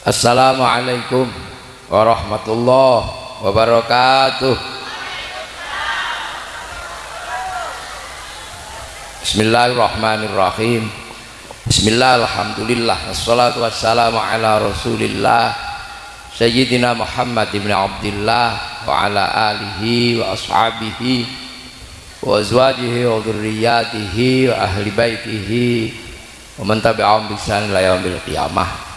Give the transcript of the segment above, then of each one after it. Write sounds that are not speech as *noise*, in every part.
Assalamualaikum warahmatullahi wabarakatuh. Bismillahirrahmanirrahim. Bismillah alhamdulillah Assalatu wassalamu ala rasulillah Sayyidina Muhammad ibn Abdullah Wa ala alihi wa ashabihi Wa azwajihi wa dhurriyatihi Wa ahli baitihi Wa man bisan la yaumil qiyamah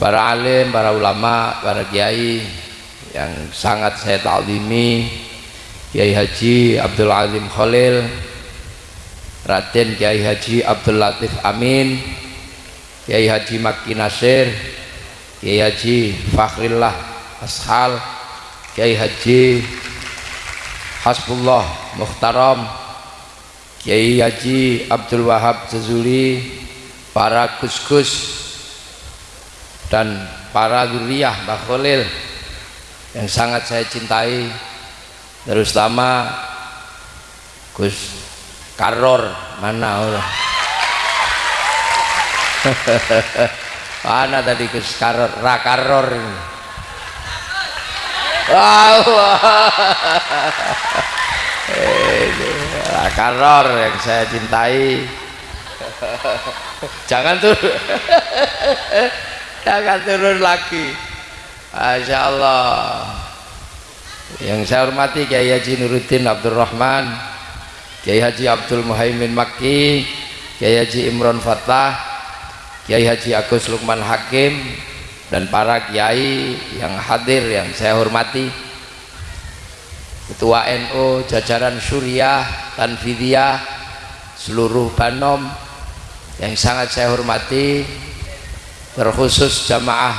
para alim, para ulama, para kiai yang sangat saya ta'zimi Kiai Haji Abdul Azim Khalil Raden Kiai Haji Abdul Latif Amin Kiai Haji Maki Nasir Kiai Haji Fakhrillah Ashal Kiai Haji Hasbullah Muhtaram Kiai Haji Abdul Wahab Jazuli para gus-gus dan para zuriyah Mbah Khalil yang sangat saya cintai terutama Gus Karor mana Allah *laughs* mana tadi Gus Karor? Rakaror ini. *laughs* Wow Rakaror yang saya cintai. *laughs* Jangan tuh jangan turun lagi. Masya Allah. Yang saya hormati Kiai Haji Nuruddin Abdurrahman Kiai Haji Abdul Muhaimin Makki Kiai Haji Imron Fatah Kiai Haji Agus Lukman Hakim dan para kiai yang hadir yang saya hormati. Ketua NU jajaran Suriah Tanfidiyah seluruh Banom yang sangat saya hormati terkhusus jamaah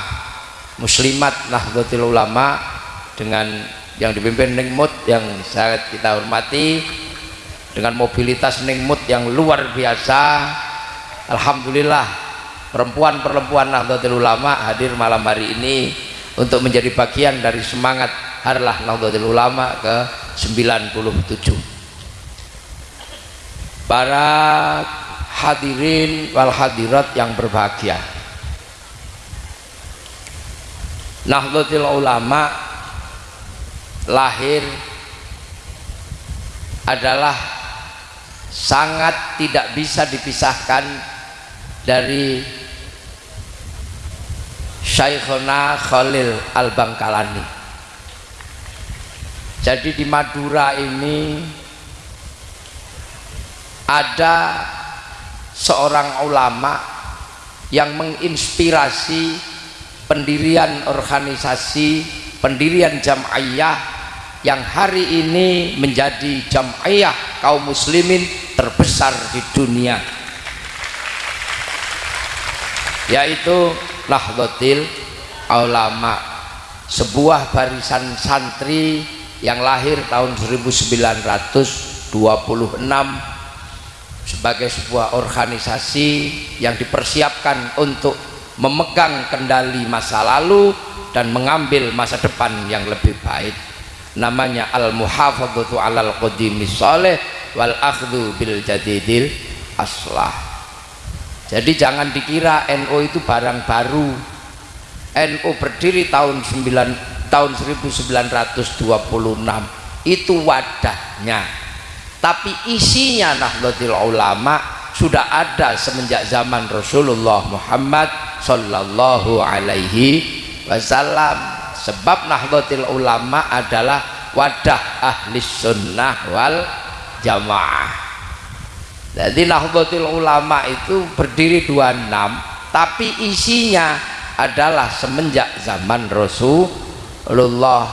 muslimat Nahdlatul Ulama dengan yang dipimpin Ningmut yang sangat kita hormati dengan mobilitas Ningmut yang luar biasa. Alhamdulillah perempuan-perempuan Nahdlatul Ulama hadir malam hari ini untuk menjadi bagian dari semangat Harlah Nahdlatul Ulama ke 97 para hadirin wal hadirat yang berbahagia Nahdlatul Ulama lahir adalah sangat tidak bisa dipisahkan dari Syekhona Khalil Al-Bangkalani. Jadi di Madura ini ada seorang ulama yang menginspirasi pendirian organisasi pendirian jam'iyah yang hari ini menjadi jam'iyah kaum muslimin terbesar di dunia. Yaitu Nahdlatul Ulama sebuah barisan santri yang lahir tahun 1926 sebagai sebuah organisasi yang dipersiapkan untuk memegang kendali masa lalu dan mengambil masa depan yang lebih baik. Namanya al-muhafadzatu alal qadimi soleh wal akhdhu bil jadidil aslah. Jadi jangan dikira NU itu barang baru. NU berdiri tahun 9 tahun 1926 itu wadahnya. Tapi isinya Nahdlatul Ulama sudah ada semenjak zaman Rasulullah Muhammad sallallahu alaihi wasallam. Sebab Nahdlatul Ulama adalah wadah ahli sunnah wal jamaah. Jadi Nahdlatul Ulama itu berdiri 26 tapi isinya adalah semenjak zaman Rasulullah.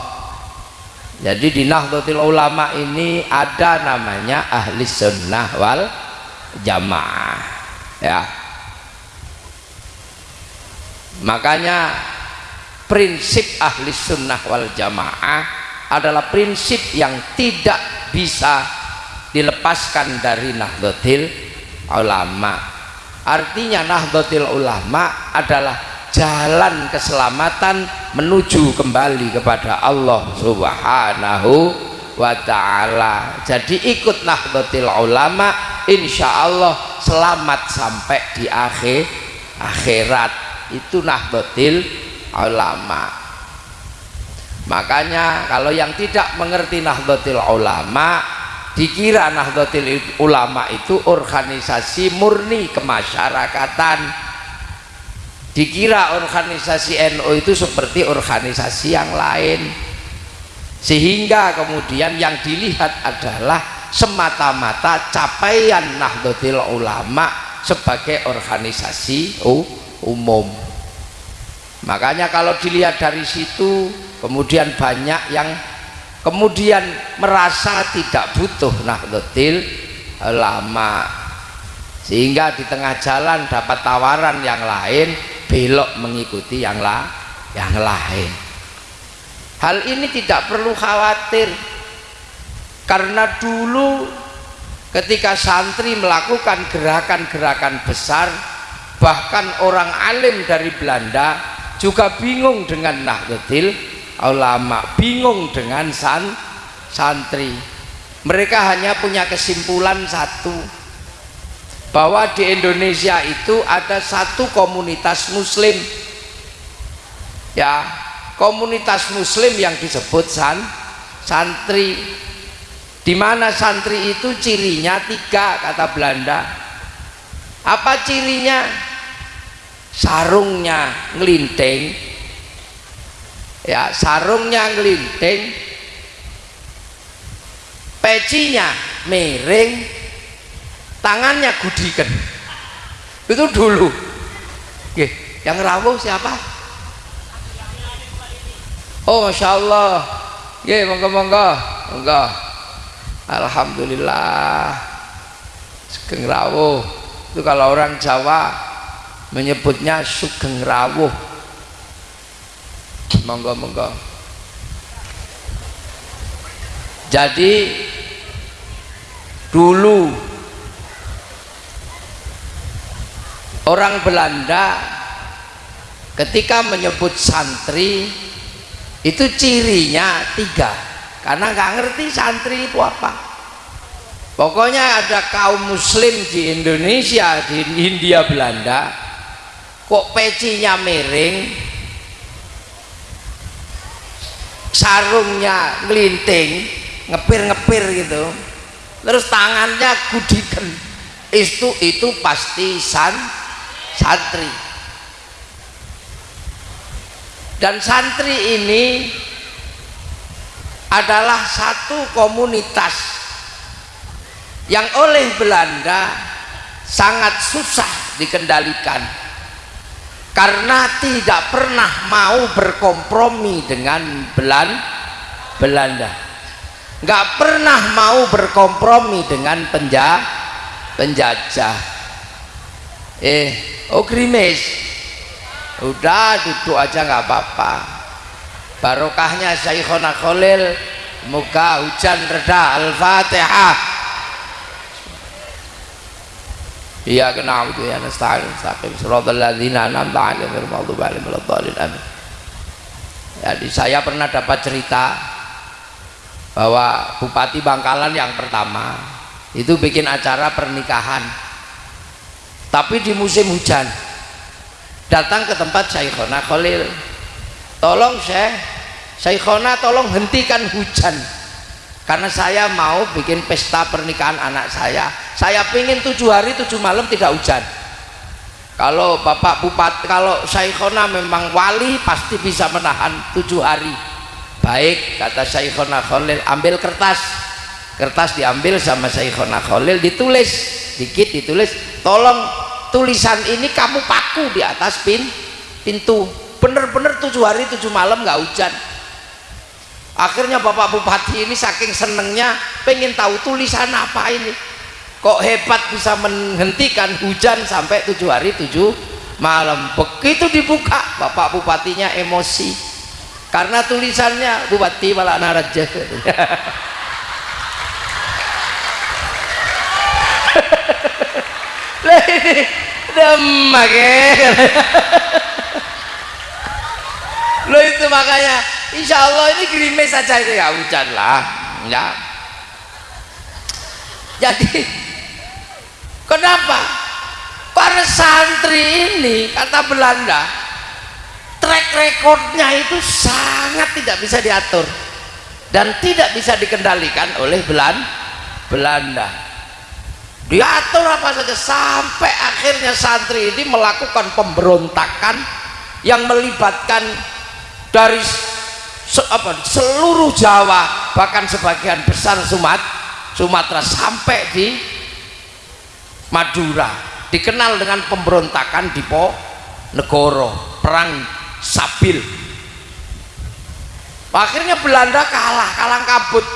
Jadi di Nahdlatul Ulama ini ada namanya ahli sunnah wal jamaah ya. Makanya prinsip ahli sunnah wal jamaah adalah prinsip yang tidak bisa dilepaskan dari nahdlatul ulama. Artinya nahdlatul ulama adalah jalan keselamatan menuju kembali kepada Allah subhanahu wa ta'ala. Jadi ikut nahdlatul ulama insya Allah selamat sampai di akhir akhirat. Itu nahdlatul ulama. Makanya kalau yang tidak mengerti nahdlatul ulama dikira nahdlatul ulama itu organisasi murni kemasyarakatan. Dikira organisasi NU itu seperti organisasi yang lain sehingga kemudian yang dilihat adalah semata-mata capaian Nahdlatul Ulama sebagai organisasi umum. Makanya kalau dilihat dari situ kemudian banyak yang kemudian merasa tidak butuh Nahdlatul Ulama. Sehingga di tengah jalan dapat tawaran yang lain belok mengikuti yang, la yang lain hal ini tidak perlu khawatir. Karena dulu ketika santri melakukan gerakan-gerakan besar bahkan orang alim dari Belanda juga bingung dengan Nahdlatul ulama bingung dengan san, santri. Mereka hanya punya kesimpulan satu bahwa di Indonesia itu ada satu komunitas muslim. Ya komunitas muslim yang disebut san, santri. Di mana santri itu cirinya tiga kata Belanda. Apa cirinya? Sarungnya ngelinting. Ya sarungnya ngelinting. Pecinya miring. Tangannya gudikan. Itu dulu. Yang rawuh siapa Oh Masya Allah. Ya monggo monggo. Monggo. Alhamdulillah. Sugeng rawuh. Itu kalau orang Jawa Menyebutnya sugeng rawuh. Monggo monggo. Jadi Dulu Orang Belanda Ketika menyebut santri itu cirinya tiga. Karena nggak ngerti santri itu apa. Pokoknya ada kaum muslim di Indonesia di India Belanda kok pecinya miring sarungnya ngelinting ngepir-ngepir gitu. Terus tangannya gudikan. Itu itu pasti san santri dan santri ini adalah satu komunitas yang oleh Belanda sangat susah dikendalikan karena tidak pernah mau berkompromi dengan Belanda. Nggak pernah mau berkompromi dengan penjajah penjajah. Eh oh grimes udah duduk aja nggak apa-apa. Barokahnya Syekhona Khalil moga hujan reda. Al-Fatihah. Iya kena itu ya nasta'in nasta'in. Suratul ladzina an'amta maghdubi 'alaihim waladdallin amin. Jadi saya pernah dapat cerita bahwa Bupati Bangkalan yang pertama itu bikin acara pernikahan. Tapi di musim hujan datang ke tempat Syekhona Khalil. Tolong Syekh Syekhona tolong hentikan hujan. Karena saya mau bikin pesta pernikahan anak saya. Saya pingin tujuh hari tujuh malam tidak hujan. Kalau Bapak Bupati kalau Syekhona memang wali pasti bisa menahan tujuh hari. Baik kata Syekhona Khalil ambil kertas. Kertas diambil sama Syekhona Khalil ditulis. Dikit ditulis tolong tulisan ini kamu paku di atas pin pintu. Bener-bener tujuh hari tujuh malam nggak hujan. Akhirnya bapak bupati ini saking senengnya pengen tahu tulisan apa ini. Kok hebat bisa menghentikan hujan sampai tujuh hari tujuh malam. Begitu dibuka bapak bupatinya emosi. Karena tulisannya bupati malah naraja *laughs* demak lo itu makanya insya Allah ini gerimis saja itu. Ya hujan lah. Ya. Jadi kenapa? Para santri ini kata Belanda track recordnya itu sangat tidak bisa diatur dan tidak bisa dikendalikan oleh Belanda diatur apa saja sampai akhirnya santri ini melakukan pemberontakan yang melibatkan dari se apa, seluruh Jawa bahkan sebagian besar Sumat, Sumatera sampai di Madura. Dikenal dengan pemberontakan di Negoro perang Sabil. Akhirnya Belanda kalah kalah kabut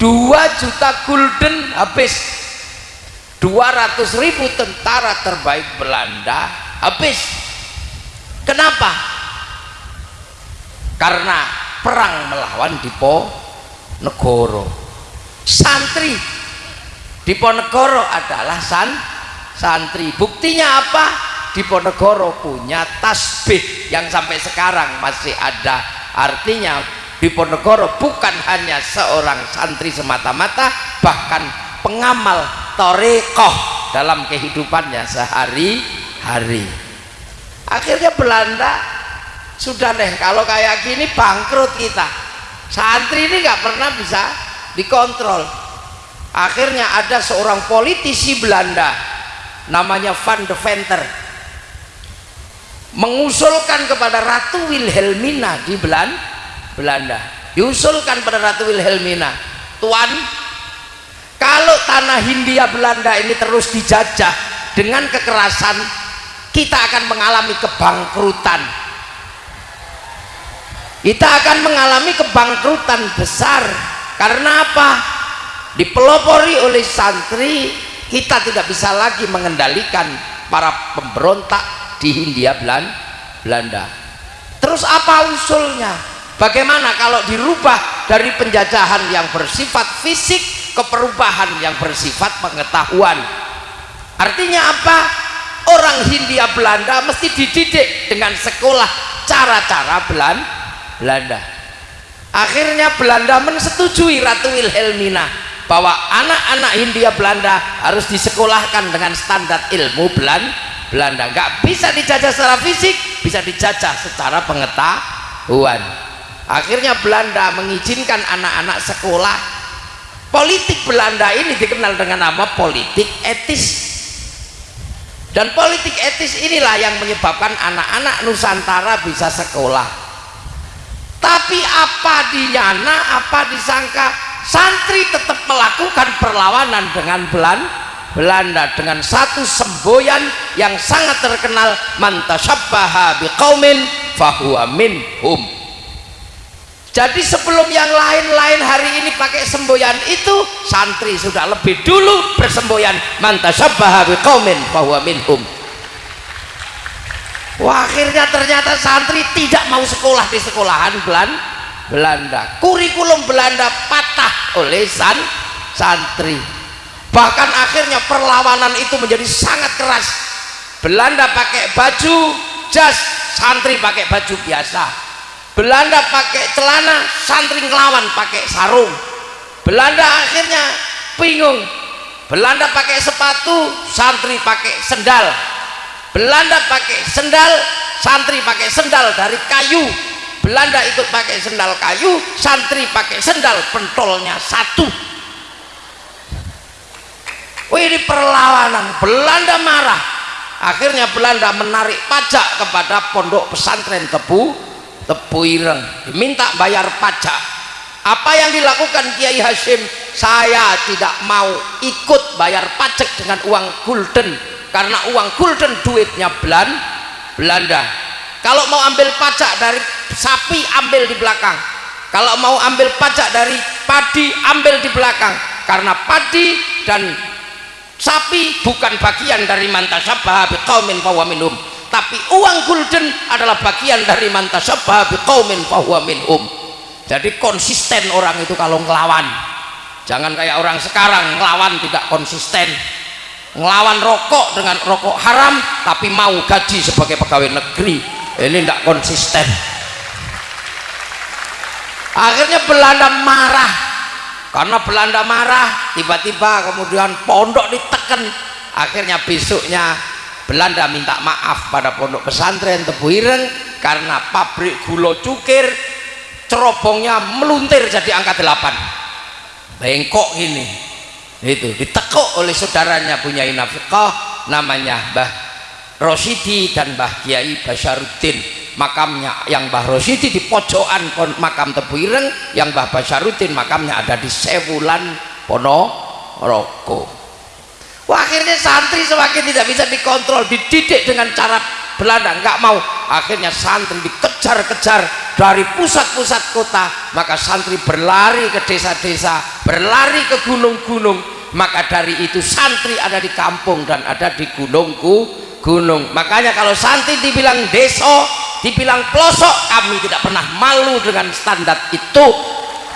2 juta gulden habis. 200 ribu tentara terbaik Belanda habis. Kenapa? Karena perang melawan Diponegoro. Santri Diponegoro adalah san santri. Buktinya apa? Diponegoro punya tasbih yang sampai sekarang masih ada artinya Diponegoro bukan hanya seorang santri semata-mata bahkan pengamal torekoh dalam kehidupannya sehari-hari. Akhirnya Belanda sudah deh kalau kayak gini bangkrut kita. Santri ini nggak pernah bisa dikontrol. Akhirnya ada seorang politisi Belanda namanya Van de Venter mengusulkan kepada Ratu Wilhelmina di Belanda diusulkan pada Ratu Wilhelmina Tuan kalau tanah Hindia Belanda ini terus dijajah dengan kekerasan kita akan mengalami kebangkrutan. Kita akan mengalami kebangkrutan besar. Karena apa? Dipelopori oleh santri kita tidak bisa lagi mengendalikan para pemberontak di Hindia Belanda. Terus apa usulnya bagaimana kalau dirubah dari penjajahan yang bersifat fisik ke perubahan yang bersifat pengetahuan? Artinya apa? Orang Hindia Belanda mesti dididik dengan sekolah cara-cara Belanda. Akhirnya Belanda mensetujui Ratu Wilhelmina bahwa anak-anak Hindia Belanda harus disekolahkan dengan standar ilmu Belanda Belanda. Nggak bisa dijajah secara fisik bisa dijajah secara pengetahuan akhirnya Belanda mengizinkan anak-anak sekolah. Politik Belanda ini dikenal dengan nama politik etis. Dan politik etis inilah yang menyebabkan anak-anak Nusantara bisa sekolah. Tapi apa dinyana apa disangka santri tetap melakukan perlawanan dengan Belanda Belanda dengan satu semboyan yang sangat terkenal mantasabbaha biqaumin fahuwa minhum jadi sebelum yang lain-lain hari ini pakai semboyan itu santri sudah lebih dulu bersemboyan. Mantasabbaha biqaumin fahuwa minhum. Wah, akhirnya ternyata santri tidak mau sekolah di sekolahan Belanda. Kurikulum Belanda patah oleh san santri. Bahkan akhirnya perlawanan itu menjadi sangat keras. Belanda pakai baju jas santri pakai baju biasa Belanda pakai celana santri ngelawan pakai sarung. Belanda akhirnya bingung. Belanda pakai sepatu santri pakai sendal. Belanda pakai sendal santri pakai sendal dari kayu. Belanda ikut pakai sendal kayu santri pakai sendal pentolnya satu. Wih ini perlawanan. Belanda marah. Akhirnya Belanda menarik pajak kepada pondok pesantren tepu tepu ireng. Diminta bayar pajak. Apa yang dilakukan Kiai Hashim saya tidak mau ikut bayar pajak dengan uang gulden. Karena uang gulden duitnya Belanda. Kalau mau ambil pajak dari sapi ambil di belakang. Kalau mau ambil pajak dari padi ambil di belakang. Karena padi dan sapi bukan bagian dari mantasabah biqaumin minhum tapi uang gulden adalah bagian dari mantasabah biqaumin fahuwa minhum. Jadi konsisten orang itu kalau ngelawan. Jangan kayak orang sekarang ngelawan tidak konsisten. Ngelawan rokok dengan rokok haram tapi mau gaji sebagai pegawai negeri. Ini tidak konsisten. Akhirnya Belanda marah. Karena Belanda marah tiba-tiba kemudian pondok diteken akhirnya besoknya Belanda minta maaf pada pondok pesantren Tebu Ireng karena pabrik gula cukir cerobongnya meluntir jadi angka 8 bengkok ini. Itu ditekuk oleh saudaranya punya inafiqah namanya Mbah Rosidi dan Mbah Kiai Basyaruddin makamnya yang Mbah Rosidi di pojokan makam Tebu Ireng yang Mbah Basyaruddin makamnya ada di Sewulan Ponorogo Wah, akhirnya santri semakin tidak bisa dikontrol dididik dengan cara Belanda nggak mau. Akhirnya santri dikejar-kejar dari pusat-pusat kota maka santri berlari ke desa-desa berlari ke gunung-gunung. Maka dari itu santri ada di kampung dan ada di gunungku gunung. Makanya kalau santri dibilang deso dibilang pelosok kami tidak pernah malu dengan standar itu.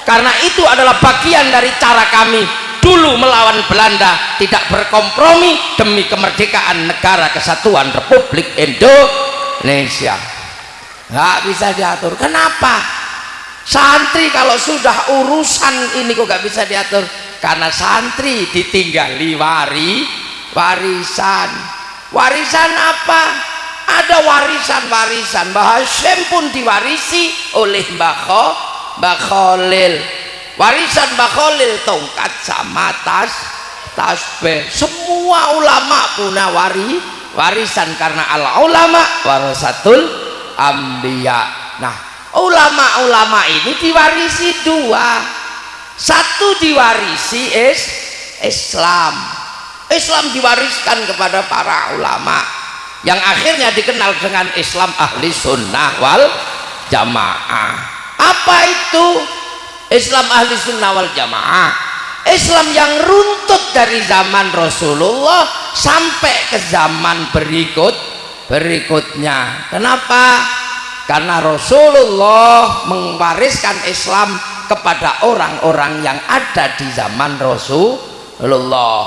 Karena itu adalah bagian dari cara kami dulu melawan Belanda tidak berkompromi demi kemerdekaan negara kesatuan Republik Indonesia. Nggak bisa diatur. Kenapa? Santri kalau sudah urusan ini kok nggak bisa diatur? Karena santri ditinggali wari warisan. Warisan apa? Ada warisan-warisan. Mbah Hashim pun diwarisi oleh Mbah Khalil warisan Mbak Khalil tongkat sama tas tasbih semua ulama punya wari warisan karena al ulama warasatul ambiya nah ulama-ulama ini diwarisi dua. Satu diwarisi is Islam. Islam diwariskan kepada para ulama yang akhirnya dikenal dengan Islam ahli sunnah wal jamaah. Apa itu Islam ahli sunnah wal jamaah. Islam yang runtut dari zaman Rasulullah sampai ke zaman berikut berikutnya. Kenapa? karena Rasulullah mewariskan Islam kepada orang-orang yang ada di zaman Rasulullah.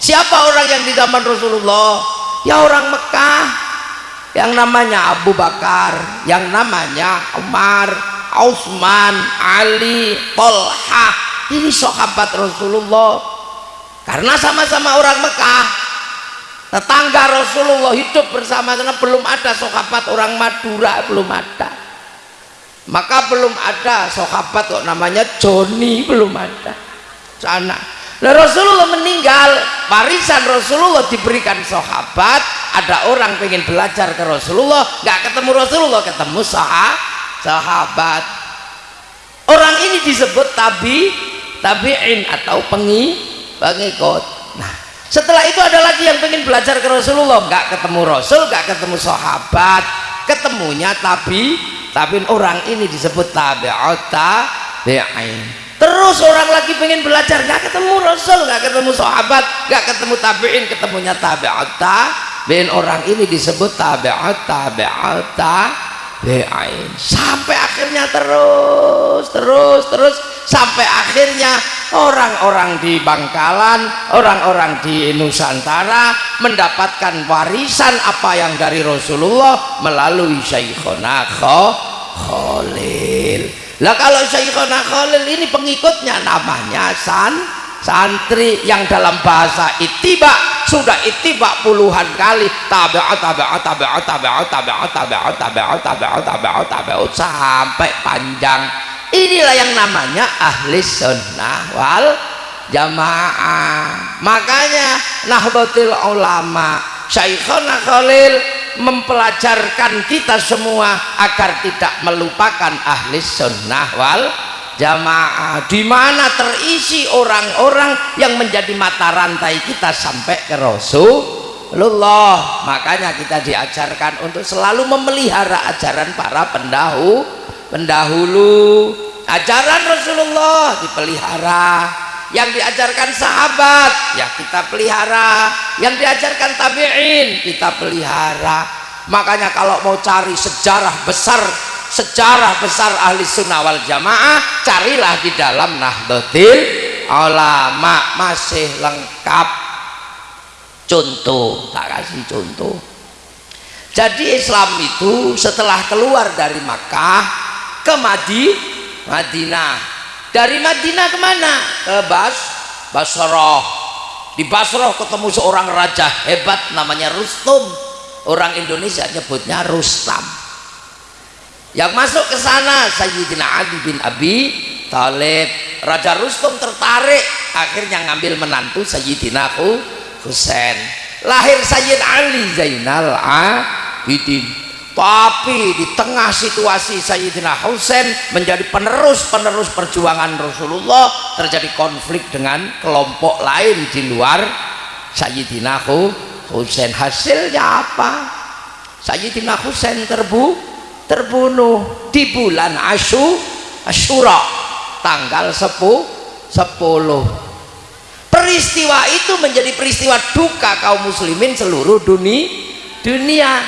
Siapa orang yang di zaman Rasulullah? ya orang Mekah. Yang namanya Abu Bakar yang namanya Umar Utsman, Ali, Tolha. Ini sahabat Rasulullah. Karena sama-sama orang Mekah tetangga Rasulullah hidup bersama karena belum ada sahabat orang Madura belum ada. Maka belum ada sahabat kok namanya Joni belum ada. Sana nah Rasulullah meninggal warisan Rasulullah diberikan sahabat. Ada orang pengen belajar ke Rasulullah nggak ketemu Rasulullah ketemu sahabat sahabat. Orang ini disebut tabi tabi'in atau pengi pengikut. Nah setelah itu ada lagi yang ingin belajar ke Rasulullah. Nggak ketemu Rasul nggak ketemu sahabat. Ketemunya tabi tapi orang ini disebut tabi'ut tabi'in. Terus orang lagi pengen belajar nggak ketemu Rasul nggak ketemu sahabat nggak ketemu tabi'in. Ketemunya tabi'ut tabi'in. Orang ini disebut tabi'ut tabi'ut tabi'in Be'ain sampai akhirnya terus terus terus. Sampai akhirnya orang-orang di Bangkalan orang-orang di Nusantara mendapatkan warisan apa yang dari Rasulullah melalui Syekhona Khalil lah kalau Syekhona Khalil ini pengikutnya namanya San santri yang dalam bahasa itiba sudah itiba puluhan kali. Tabi'at tabi'at tabi'at tabi'at tabi'at tabi'at tabi'at tabi'at tabi'at tabi'at sampai panjang. Inilah yang namanya ahli sunnah wal jamaah. Makanya nahdlatul ulama Syekhona Khalil mempelajarkan kita semua agar tidak melupakan ahli sunnah wal jamaah di mana terisi orang-orang yang menjadi mata rantai kita sampai ke Rasulullah. Makanya kita diajarkan untuk selalu memelihara ajaran para pendahulu pendahulu. Ajaran Rasulullah dipelihara. Yang diajarkan sahabat ya kita pelihara. Yang diajarkan tabi'in kita pelihara. Makanya kalau mau cari sejarah besar sejarah besar ahli sunnah wal jamaah carilah di dalam nahdlatul ulama. Masih lengkap. Contoh tak kasih contoh. Jadi Islam itu setelah keluar dari Makkah ke Madi, Madinah. Dari Madinah ke mana? ke Bas Basroh di Basroh ketemu seorang raja hebat namanya Rustum. Orang Indonesia nyebutnya Rustam yang masuk ke sana Sayyidina Ali bin Abi Talib. Raja Rustum tertarik akhirnya ngambil menantu Sayyidina Husain. Lahir Sayyid Ali Zainal Abidin. Tapi di tengah situasi Sayyidina Husain menjadi penerus-penerus perjuangan Rasulullah terjadi konflik dengan kelompok lain di luar Sayyidina Husain. Hasilnya apa? Sayyidina Husain terbu terbunuh di bulan Asyu Asyura tanggal 10 10 peristiwa itu menjadi peristiwa duka kaum muslimin seluruh dunia dunia.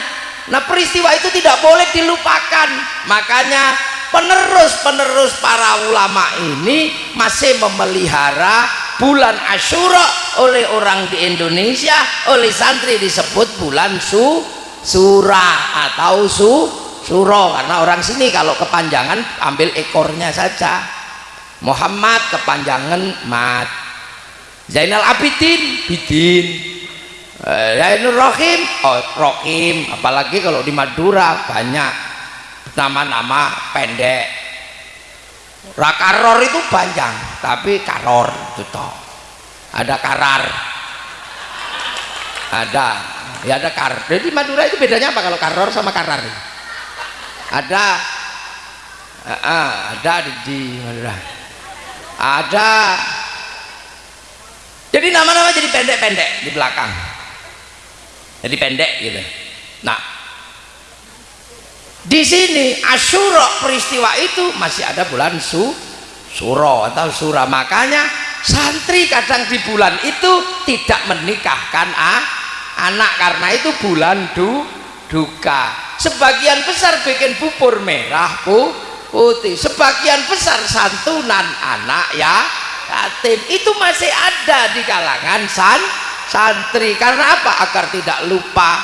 Nah peristiwa itu tidak boleh dilupakan. Makanya penerus-penerus para ulama ini masih memelihara bulan Asyura oleh orang di Indonesia oleh santri disebut bulan su surah atau su suro karena orang sini kalau kepanjangan ambil ekornya saja. Muhammad kepanjangan mat. Zainal Abidin Bidin. Eh, Nur Rohim oh Rohim. Apalagi kalau di Madura banyak. Nama-nama pendek. Rakaror itu panjang tapi karor itu toh. Ada karar. Ada. Ya ada kar. Jadi Madura itu bedanya apa kalau karor sama karar ada. Uh, uh, ada di, di Madura ada. Jadi nama-nama jadi pendek-pendek di belakang. Jadi pendek gitu. Nah. Di sini Asyura peristiwa itu masih ada bulan su suro atau sura. Makanya santri kadang di bulan itu tidak menikahkan ah, anak. Karena itu bulan du duka sebagian besar bikin bubur merah pu, putih. Sebagian besar santunan anak ya. Yatim. Itu masih ada di kalangan san santri. Karena apa? Agar tidak lupa.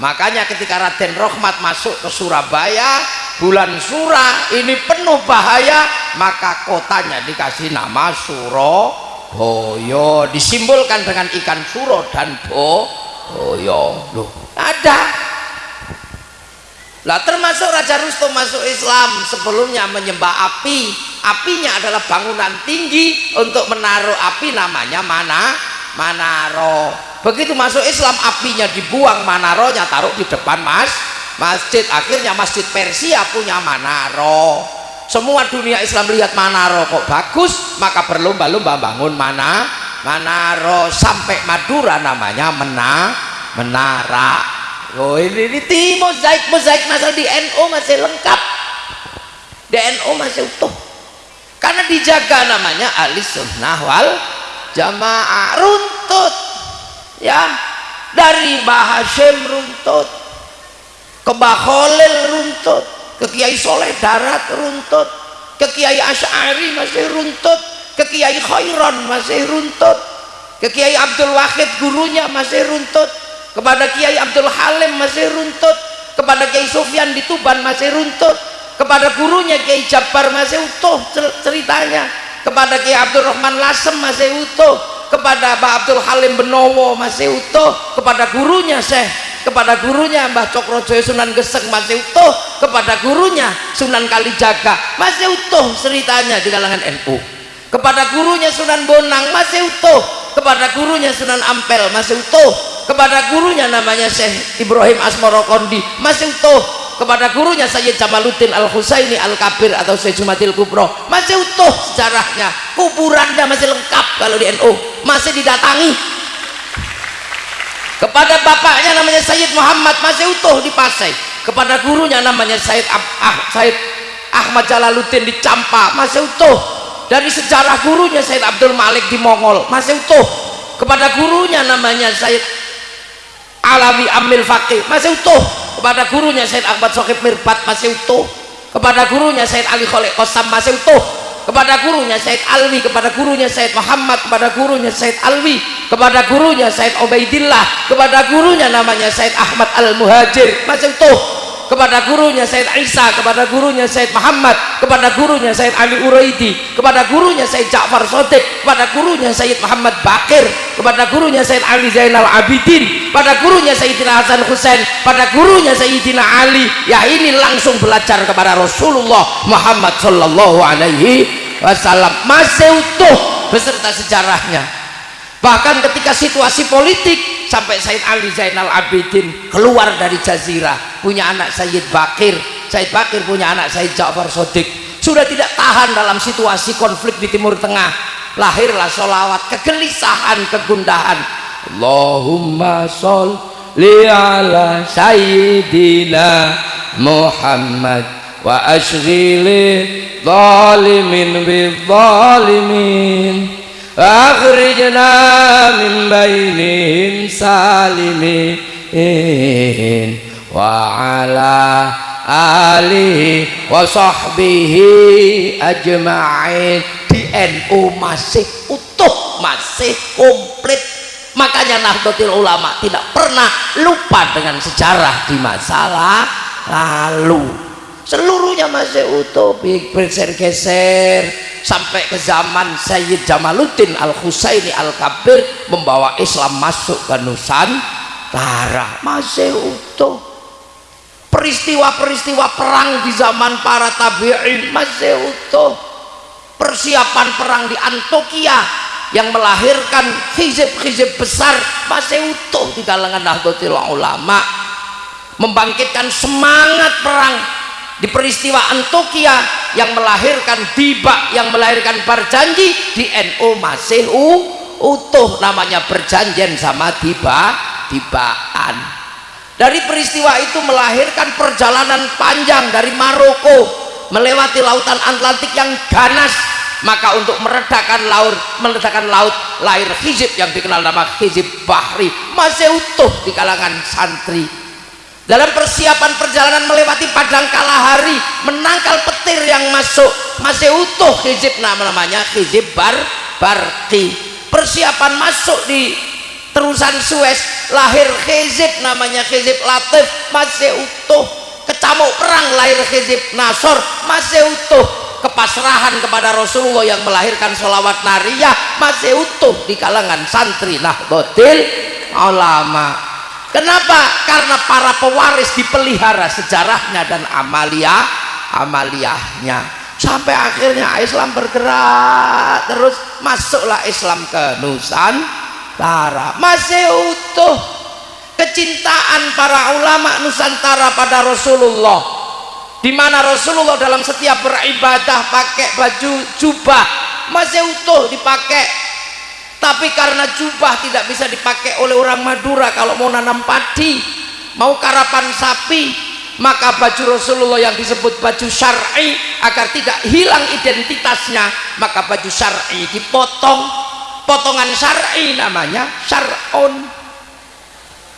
Makanya ketika Raden Rohmat masuk ke Surabaya bulan Surah ini penuh bahaya maka kotanya dikasih nama Surabaya disimbolkan dengan ikan suro dan boyo. Loh ada lah termasuk Raja Rustum masuk Islam sebelumnya menyembah api. Apinya adalah bangunan tinggi untuk menaruh api namanya mana? Manaro. Begitu masuk Islam apinya dibuang Manaronya taruh di depan mas masjid. Akhirnya masjid Persia punya Manaro. Semua dunia Islam lihat Manaro kok bagus maka berlomba-lomba bangun mana? Manaro. Sampai Madura namanya Mena Menara oh ini, ini di mozaik mozaik masih di NU masih lengkap. Di NU masih utuh. Karena dijaga namanya alis sunnah jamaah. Runtut. Ya. Dari Bahasim runtut. Ke Baholil runtut. Ke Kiai Soleh Darat runtut. Ke Kiai Asy'ari masih runtut. Ke Kiai Khairon masih runtut. Ke Kiai Abdul Wahid gurunya masih runtut kepada Kiai Abdul Halim masih runtut. Kepada Kiai Sufyan di Tuban masih runtut. Kepada gurunya Kiai Jabbar masih utuh ceritanya. Kepada Kiai Abdul Rahman Lasem masih utuh. Kepada Pak Abdul Halim Benowo masih utuh. Kepada gurunya Syekh. Kepada gurunya Mbah Cokrojoyo Sunan Gesek masih utuh. Kepada gurunya Sunan Kalijaga masih utuh ceritanya di kalangan NU kepada gurunya Sunan Bonang masih utuh. Kepada gurunya Sunan Ampel masih utuh kepada gurunya namanya Syekh Ibrahim Asmorokondi. Masih utuh kepada gurunya Sayyid Jamaluddin Al-Husaini Al-Kabir atau Sayyid Jumatil Kubro. Masih utuh sejarahnya kuburannya masih lengkap kalau di NU masih didatangi. Kepada bapaknya namanya Sayyid Muhammad masih utuh di Pasai kepada gurunya namanya Sayyid, ah, Sayyid Ahmad Jalaluddin di Campa masih utuh dari sejarah gurunya Sayyid Abdul Malik di Mongol. Masih utuh kepada gurunya namanya Sayyid Alawi Amil Fakih masih utuh kepada gurunya Said Ahmad Sokib Mirbat masih utuh. Kepada gurunya Said Ali Kholek Kosam masih utuh. Kepada gurunya Said Alwi kepada gurunya Said Muhammad kepada gurunya Said Alwi kepada gurunya Said Ubaidillah kepada gurunya namanya Said Ahmad Al Muhajir masih utuh kepada gurunya Said Isa kepada gurunya Said Muhammad kepada gurunya Said Ali Uraidi kepada gurunya Said Ja'far Sotik kepada gurunya Said Muhammad Bakir kepada gurunya Said Ali Zainal Abidin pada gurunya Sayyidina Hasan Husain pada gurunya Sayyidina Ali. Ya ini langsung belajar kepada Rasulullah Muhammad Sallallahu Alaihi Wasallam. Masih utuh beserta sejarahnya bahkan ketika situasi politik sampai Said Ali Zainal Abidin keluar dari Jazirah punya anak Sayyid Bakir. Sayyid Bakir punya anak Sayyid Ja'far Sodik sudah tidak tahan dalam situasi konflik di Timur Tengah. Lahirlah sholawat kegelisahan kegundahan. Allahumma sholli ala Sayyidina Muhammad wa ashghili zalimin bi zalimin min bainihim salimin wa ala alihi wa sahbihi ajma'in. Di NU masih utuh masih komplit. Makanya Nahdlatul Ulama tidak pernah lupa dengan sejarah di masalah lalu seluruhnya masih utuh bergeser-geser. Sampai ke zaman Sayyid Jamaluddin Al-Husaini Al-Kabir membawa Islam masuk ke Nusantara. Masih utuh. Peristiwa-peristiwa perang di zaman para tabi'in masih utuh. Persiapan perang di Antokia yang melahirkan hizib-hizib besar masih utuh di kalangan Nahdlatul Ulama. Membangkitkan semangat perang di peristiwa Antokia yang melahirkan Diba yang melahirkan Barjanji di NU masih utuh namanya perjanjian sama Diba Dibaan dari peristiwa itu melahirkan perjalanan panjang dari Maroko melewati lautan Atlantik yang ganas. Maka untuk meredakan laut meredakan laut lahir hizib yang dikenal nama hizib bahri masih utuh di kalangan santri dalam persiapan perjalanan melewati padang kalahari menangkal petir yang masuk masih utuh hizib nama namanya hizib bar barki persiapan masuk di terusan Suez lahir hizib namanya hizib latif masih utuh. Kecamuk perang lahir hizib nasor masih utuh. Kepasrahan kepada Rasulullah yang melahirkan sholawat nariyah masih utuh di kalangan santri nah botil ulama Kenapa? Karena para pewaris dipelihara sejarahnya dan amalia amaliyahnya sampai akhirnya Islam bergerak terus masuklah Islam ke Nusantara. Masih utuh kecintaan para ulama Nusantara pada Rasulullah. Di mana Rasulullah dalam setiap beribadah pakai baju jubah. Masih utuh dipakai tapi karena jubah tidak bisa dipakai oleh orang Madura kalau mau nanam padi mau karapan sapi maka baju Rasulullah yang disebut baju syar'i agar tidak hilang identitasnya maka baju syar'i dipotong. Potongan syar'i namanya syar'un.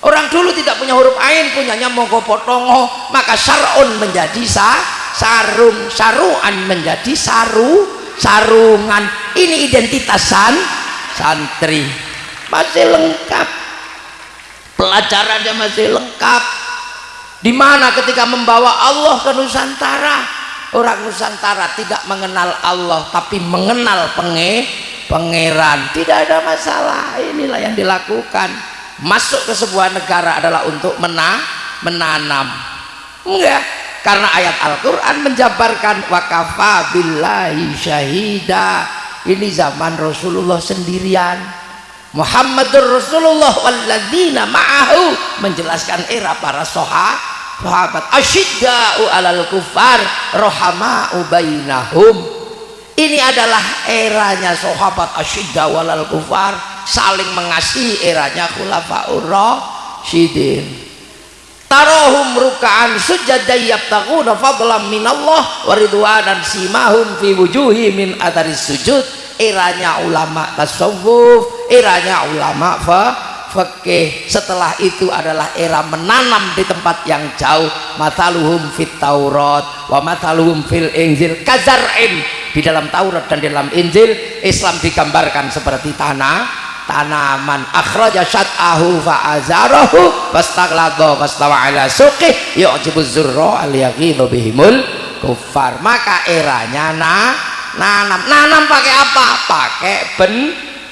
Orang dulu tidak punya huruf ain punyanya monggo potongo maka syar'un menjadi sa sarung. Saruan menjadi saru sarungan. Ini identitasan santri. Masih lengkap. Pelajarannya masih lengkap. Di mana ketika membawa Allah ke Nusantara? Orang Nusantara tidak mengenal Allah tapi mengenal penge pangeran. Tidak ada masalah inilah yang dilakukan. Masuk ke sebuah negara adalah untuk mena menanam. Enggak karena ayat Al-Quran menjabarkan wakafa billahi syahidah ini zaman Rasulullah sendirian. Muhammadur Rasulullah walladzina ma'ahu. Menjelaskan era para sahabat asyidda'u alal kufar rohama'u bainahum. Ini adalah eranya sahabat asyidda walal kufar saling mengasihi eranya khulafaur rasyidin tarohum ruka'an sujada yabtaguna fadlam minallah waridwanan simahum fi wujuhi min ataris sujud. Eranya ulama tasawuf eranya ulama fa fakih setelah itu adalah era menanam di tempat yang jauh. Mataluhum fit taurat wa mataluhum fil injil kazar'in. Di dalam Taurat dan di dalam Injil Islam digambarkan seperti tanah tanaman. Akhraja syat'ahu fa'azarahu fastaghladha fastawa ala suqih yu'jibuz zurra al yaghidhu bihimul kufar maka eranya nah nanam. Nanam pakai apa? Pakai ben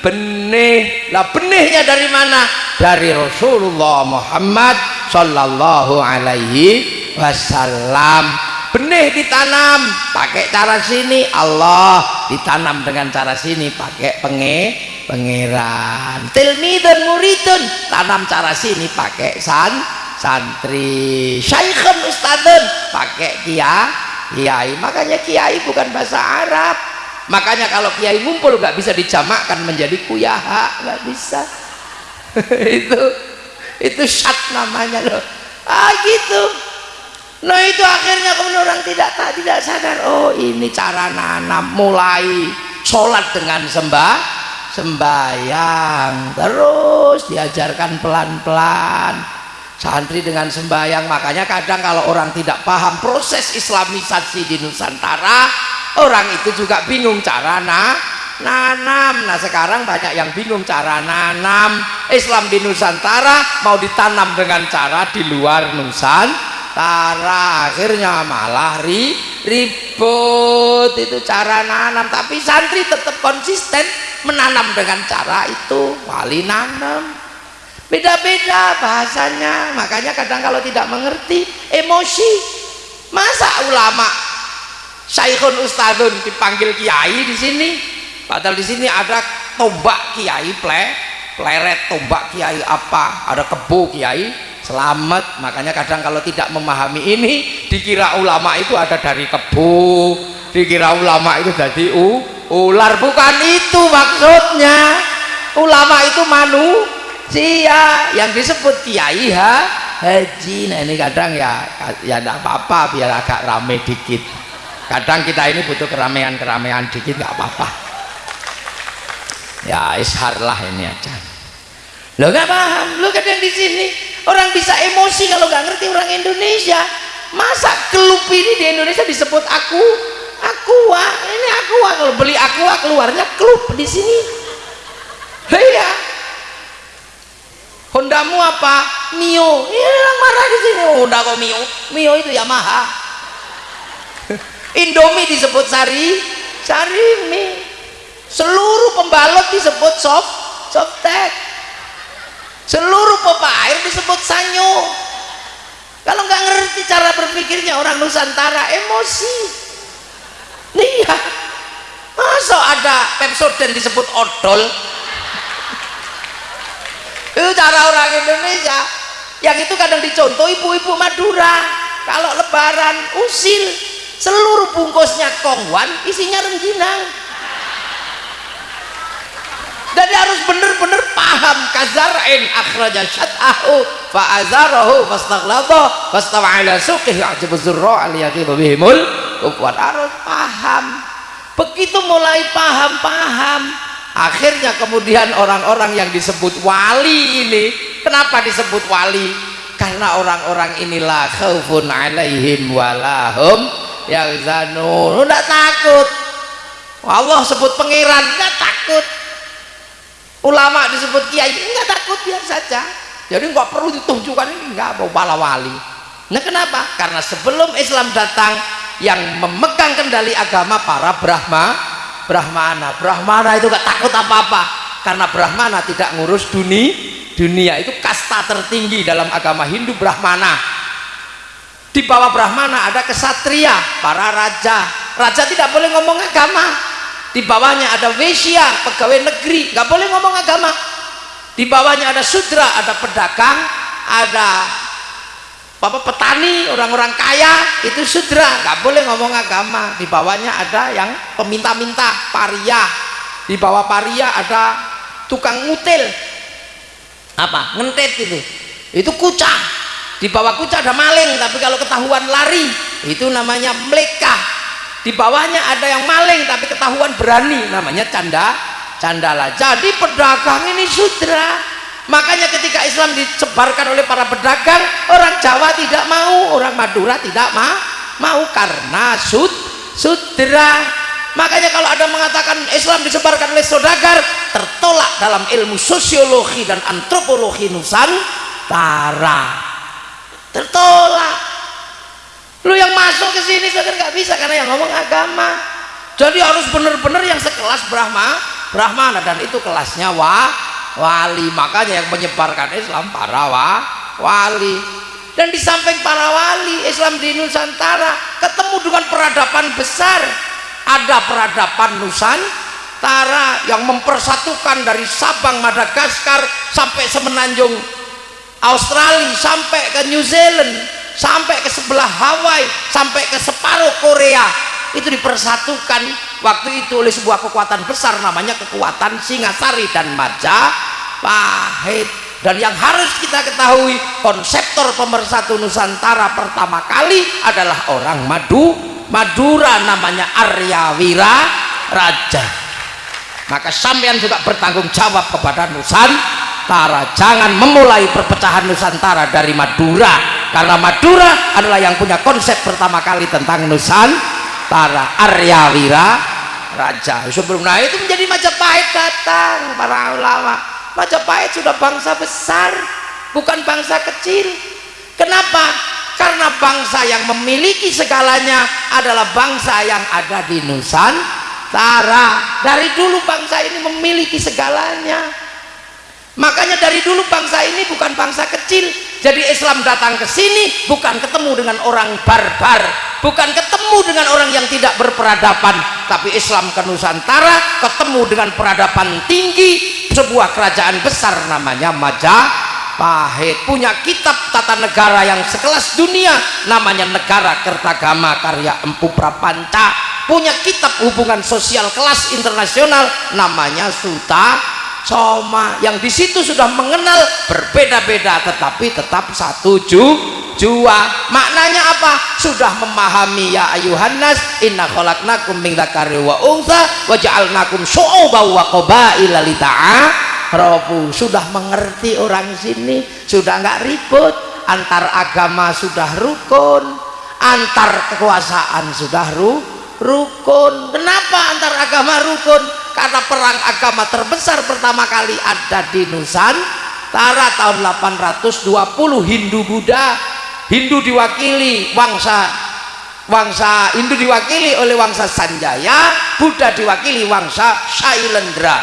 benih. Lah benihnya dari mana? Dari Rasulullah Muhammad Sallallahu Alaihi Wasallam. Benih ditanam pakai cara sini. Allah ditanam dengan cara sini pakai penge pangeran. Tilmidun muridun. Tanam cara sini pakai san santri. Syaikhun ustadun pakai kia kiai makanya kiai bukan bahasa Arab. Makanya kalau kiai ngumpul nggak bisa dijamakkan menjadi kuyaha. Nggak bisa. *laughs* Itu itu syat namanya loh. Ah gitu. Nah itu akhirnya kemudian orang tidak tak tidak sadar. Oh ini cara nanam mulai sholat dengan sembah sembayang terus diajarkan pelan-pelan. Santri dengan sembayang makanya kadang kalau orang tidak paham proses islamisasi di Nusantara orang itu juga bingung cara nah, nanam. Nah sekarang banyak yang bingung cara nanam. Islam di Nusantara mau ditanam dengan cara di luar Nusantara akhirnya malah ri, ribut. Itu cara nanam. Tapi santri tetap konsisten menanam dengan cara itu. Wali nanam beda-beda bahasanya. Makanya kadang kalau tidak mengerti emosi. Masa ulama syaikhun ustadun dipanggil kiai di sini? Padahal di sini ada tombak kiai ple pleret tombak kiai apa? Ada kebo kiai selamat. Makanya kadang kalau tidak memahami ini dikira ulama itu ada dari kebo dikira ulama itu jadi u ular. Bukan itu maksudnya. Ulama itu manusia. Yang disebut kiai ha haji. Nah ini kadang ya ya tidak apa-apa biar agak rame dikit. Kadang kita ini butuh keramaian-keramaian dikit nggak apa-apa. Ya ishar lah ini aja lo nggak paham lo kadang di sini. Orang bisa emosi kalau nggak ngerti orang Indonesia. Masa kelup ini di Indonesia disebut aku? Aqua. Ini aqua. Kalau beli aqua keluarnya klub di sini. Iya. Hondamu apa? Mio. Ini orang marah di sini. Honda kok Mio? Mio itu Yamaha. *laughs* Indomie disebut sari. Sari mie. Seluruh pembalot disebut soft softtek seluruh pompa air disebut sanyo. Kalau nggak ngerti cara berpikirnya orang Nusantara emosi. Iya. Masa ada Pepsodent disebut odol? Itu cara orang Indonesia. Yang itu kadang dicontoh ibu-ibu Madura. Kalau lebaran usil. Seluruh bungkusnya kongwan isinya rengginang jadi harus benar-benar paham. Kazar'in akhraja syat'ahu fa'azarahu fastaghlata fastawa ala suqih ya'jibu zurra al-yaqibu bihimul kuat harus paham. Begitu mulai paham-paham akhirnya kemudian orang-orang yang disebut wali ini kenapa disebut wali? Karena orang-orang inilah khaufun alaihim walahum yang zanun tidak takut. Allah sebut pangeran tidak takut ulama disebut kiai enggak takut biar saja. Jadi nggak perlu ditunjukkan ini enggak mau wali. Nah kenapa? Karena sebelum Islam datang yang memegang kendali agama para Brahma Brahmana. Brahmana itu gak takut apa-apa karena Brahmana tidak ngurus dunia dunia. Itu kasta tertinggi dalam agama Hindu Brahmana. Di bawah Brahmana ada kesatria para raja. Raja tidak boleh ngomong agama di bawahnya ada Wesya pegawai negeri gak boleh ngomong agama di bawahnya ada sudra ada pedagang ada Bapak petani, orang-orang kaya itu sudra, nggak boleh ngomong agama. Di bawahnya ada yang peminta-minta, paria. Di bawah paria ada tukang ngutil. Apa? Ngentet itu. Itu kucah. Di bawah kucah ada maling, tapi kalau ketahuan lari, itu namanya meleka. Di bawahnya ada yang maling, tapi ketahuan berani, namanya canda candala. Jadi pedagang ini sudra. Makanya ketika Islam disebarkan oleh para pedagang orang Jawa tidak mau orang Madura tidak ma mau karena sud sudra. Makanya kalau ada mengatakan Islam disebarkan oleh saudagar tertolak dalam ilmu sosiologi dan antropologi Nusantara. Tertolak lu yang masuk ke sini saudara nggak bisa karena yang ngomong agama. Jadi harus benar-benar yang sekelas Brahma Brahmana dan itu kelasnya wa wali. Makanya yang menyebarkan Islam para wa, wali. Dan di samping para wali Islam di Nusantara ketemu dengan peradaban besar. Ada peradaban Nusantara yang mempersatukan dari Sabang Madagaskar sampai semenanjung Australia sampai ke New Zealand sampai ke sebelah Hawaii sampai ke separuh Korea. Itu dipersatukan waktu itu oleh sebuah kekuatan besar namanya kekuatan Singasari dan Majapahit. Dan yang harus kita ketahui konseptor pemersatu Nusantara pertama kali adalah orang Madu Madura namanya Arya Wira Raja. Maka sampean juga bertanggung jawab kepada Nusantara jangan memulai perpecahan Nusantara dari Madura. Karena Madura adalah yang punya konsep pertama kali tentang Nusantara. Arya Wira Raja. Sebelum nah itu menjadi Majapahit datang para ulama. Majapahit sudah bangsa besar bukan bangsa kecil. Kenapa? karena bangsa yang memiliki segalanya adalah bangsa yang ada di Nusantara. Dari dulu bangsa ini memiliki segalanya makanya dari dulu bangsa ini bukan bangsa kecil. Jadi Islam datang ke sini bukan ketemu dengan orang barbar. Bukan ketemu dengan orang yang tidak berperadaban. Tapi Islam ke Nusantara ketemu dengan peradaban tinggi. Sebuah kerajaan besar namanya Majapahit. Punya kitab tata negara yang sekelas dunia. Namanya Negara Kertagama karya Empu Prapanca. Punya kitab hubungan sosial kelas internasional namanya Suta Soma yang di situ sudah mengenal berbeda-beda tetapi tetap satu ju jua. Maknanya apa? Sudah memahami ya ayuhannas inna khalaqnakum min dzakari wa untha wa ja'alnakum syu'uban wa qabaila sudah mengerti orang sini sudah enggak ribut. Antar agama sudah rukun antar kekuasaan sudah ru rukun. Kenapa antar agama rukun karena perang agama terbesar pertama kali ada di Nusantara tahun 820 Hindu Buddha Hindu diwakili wangsa wangsa Hindu diwakili oleh wangsa Sanjaya Buddha diwakili wangsa Shailendra.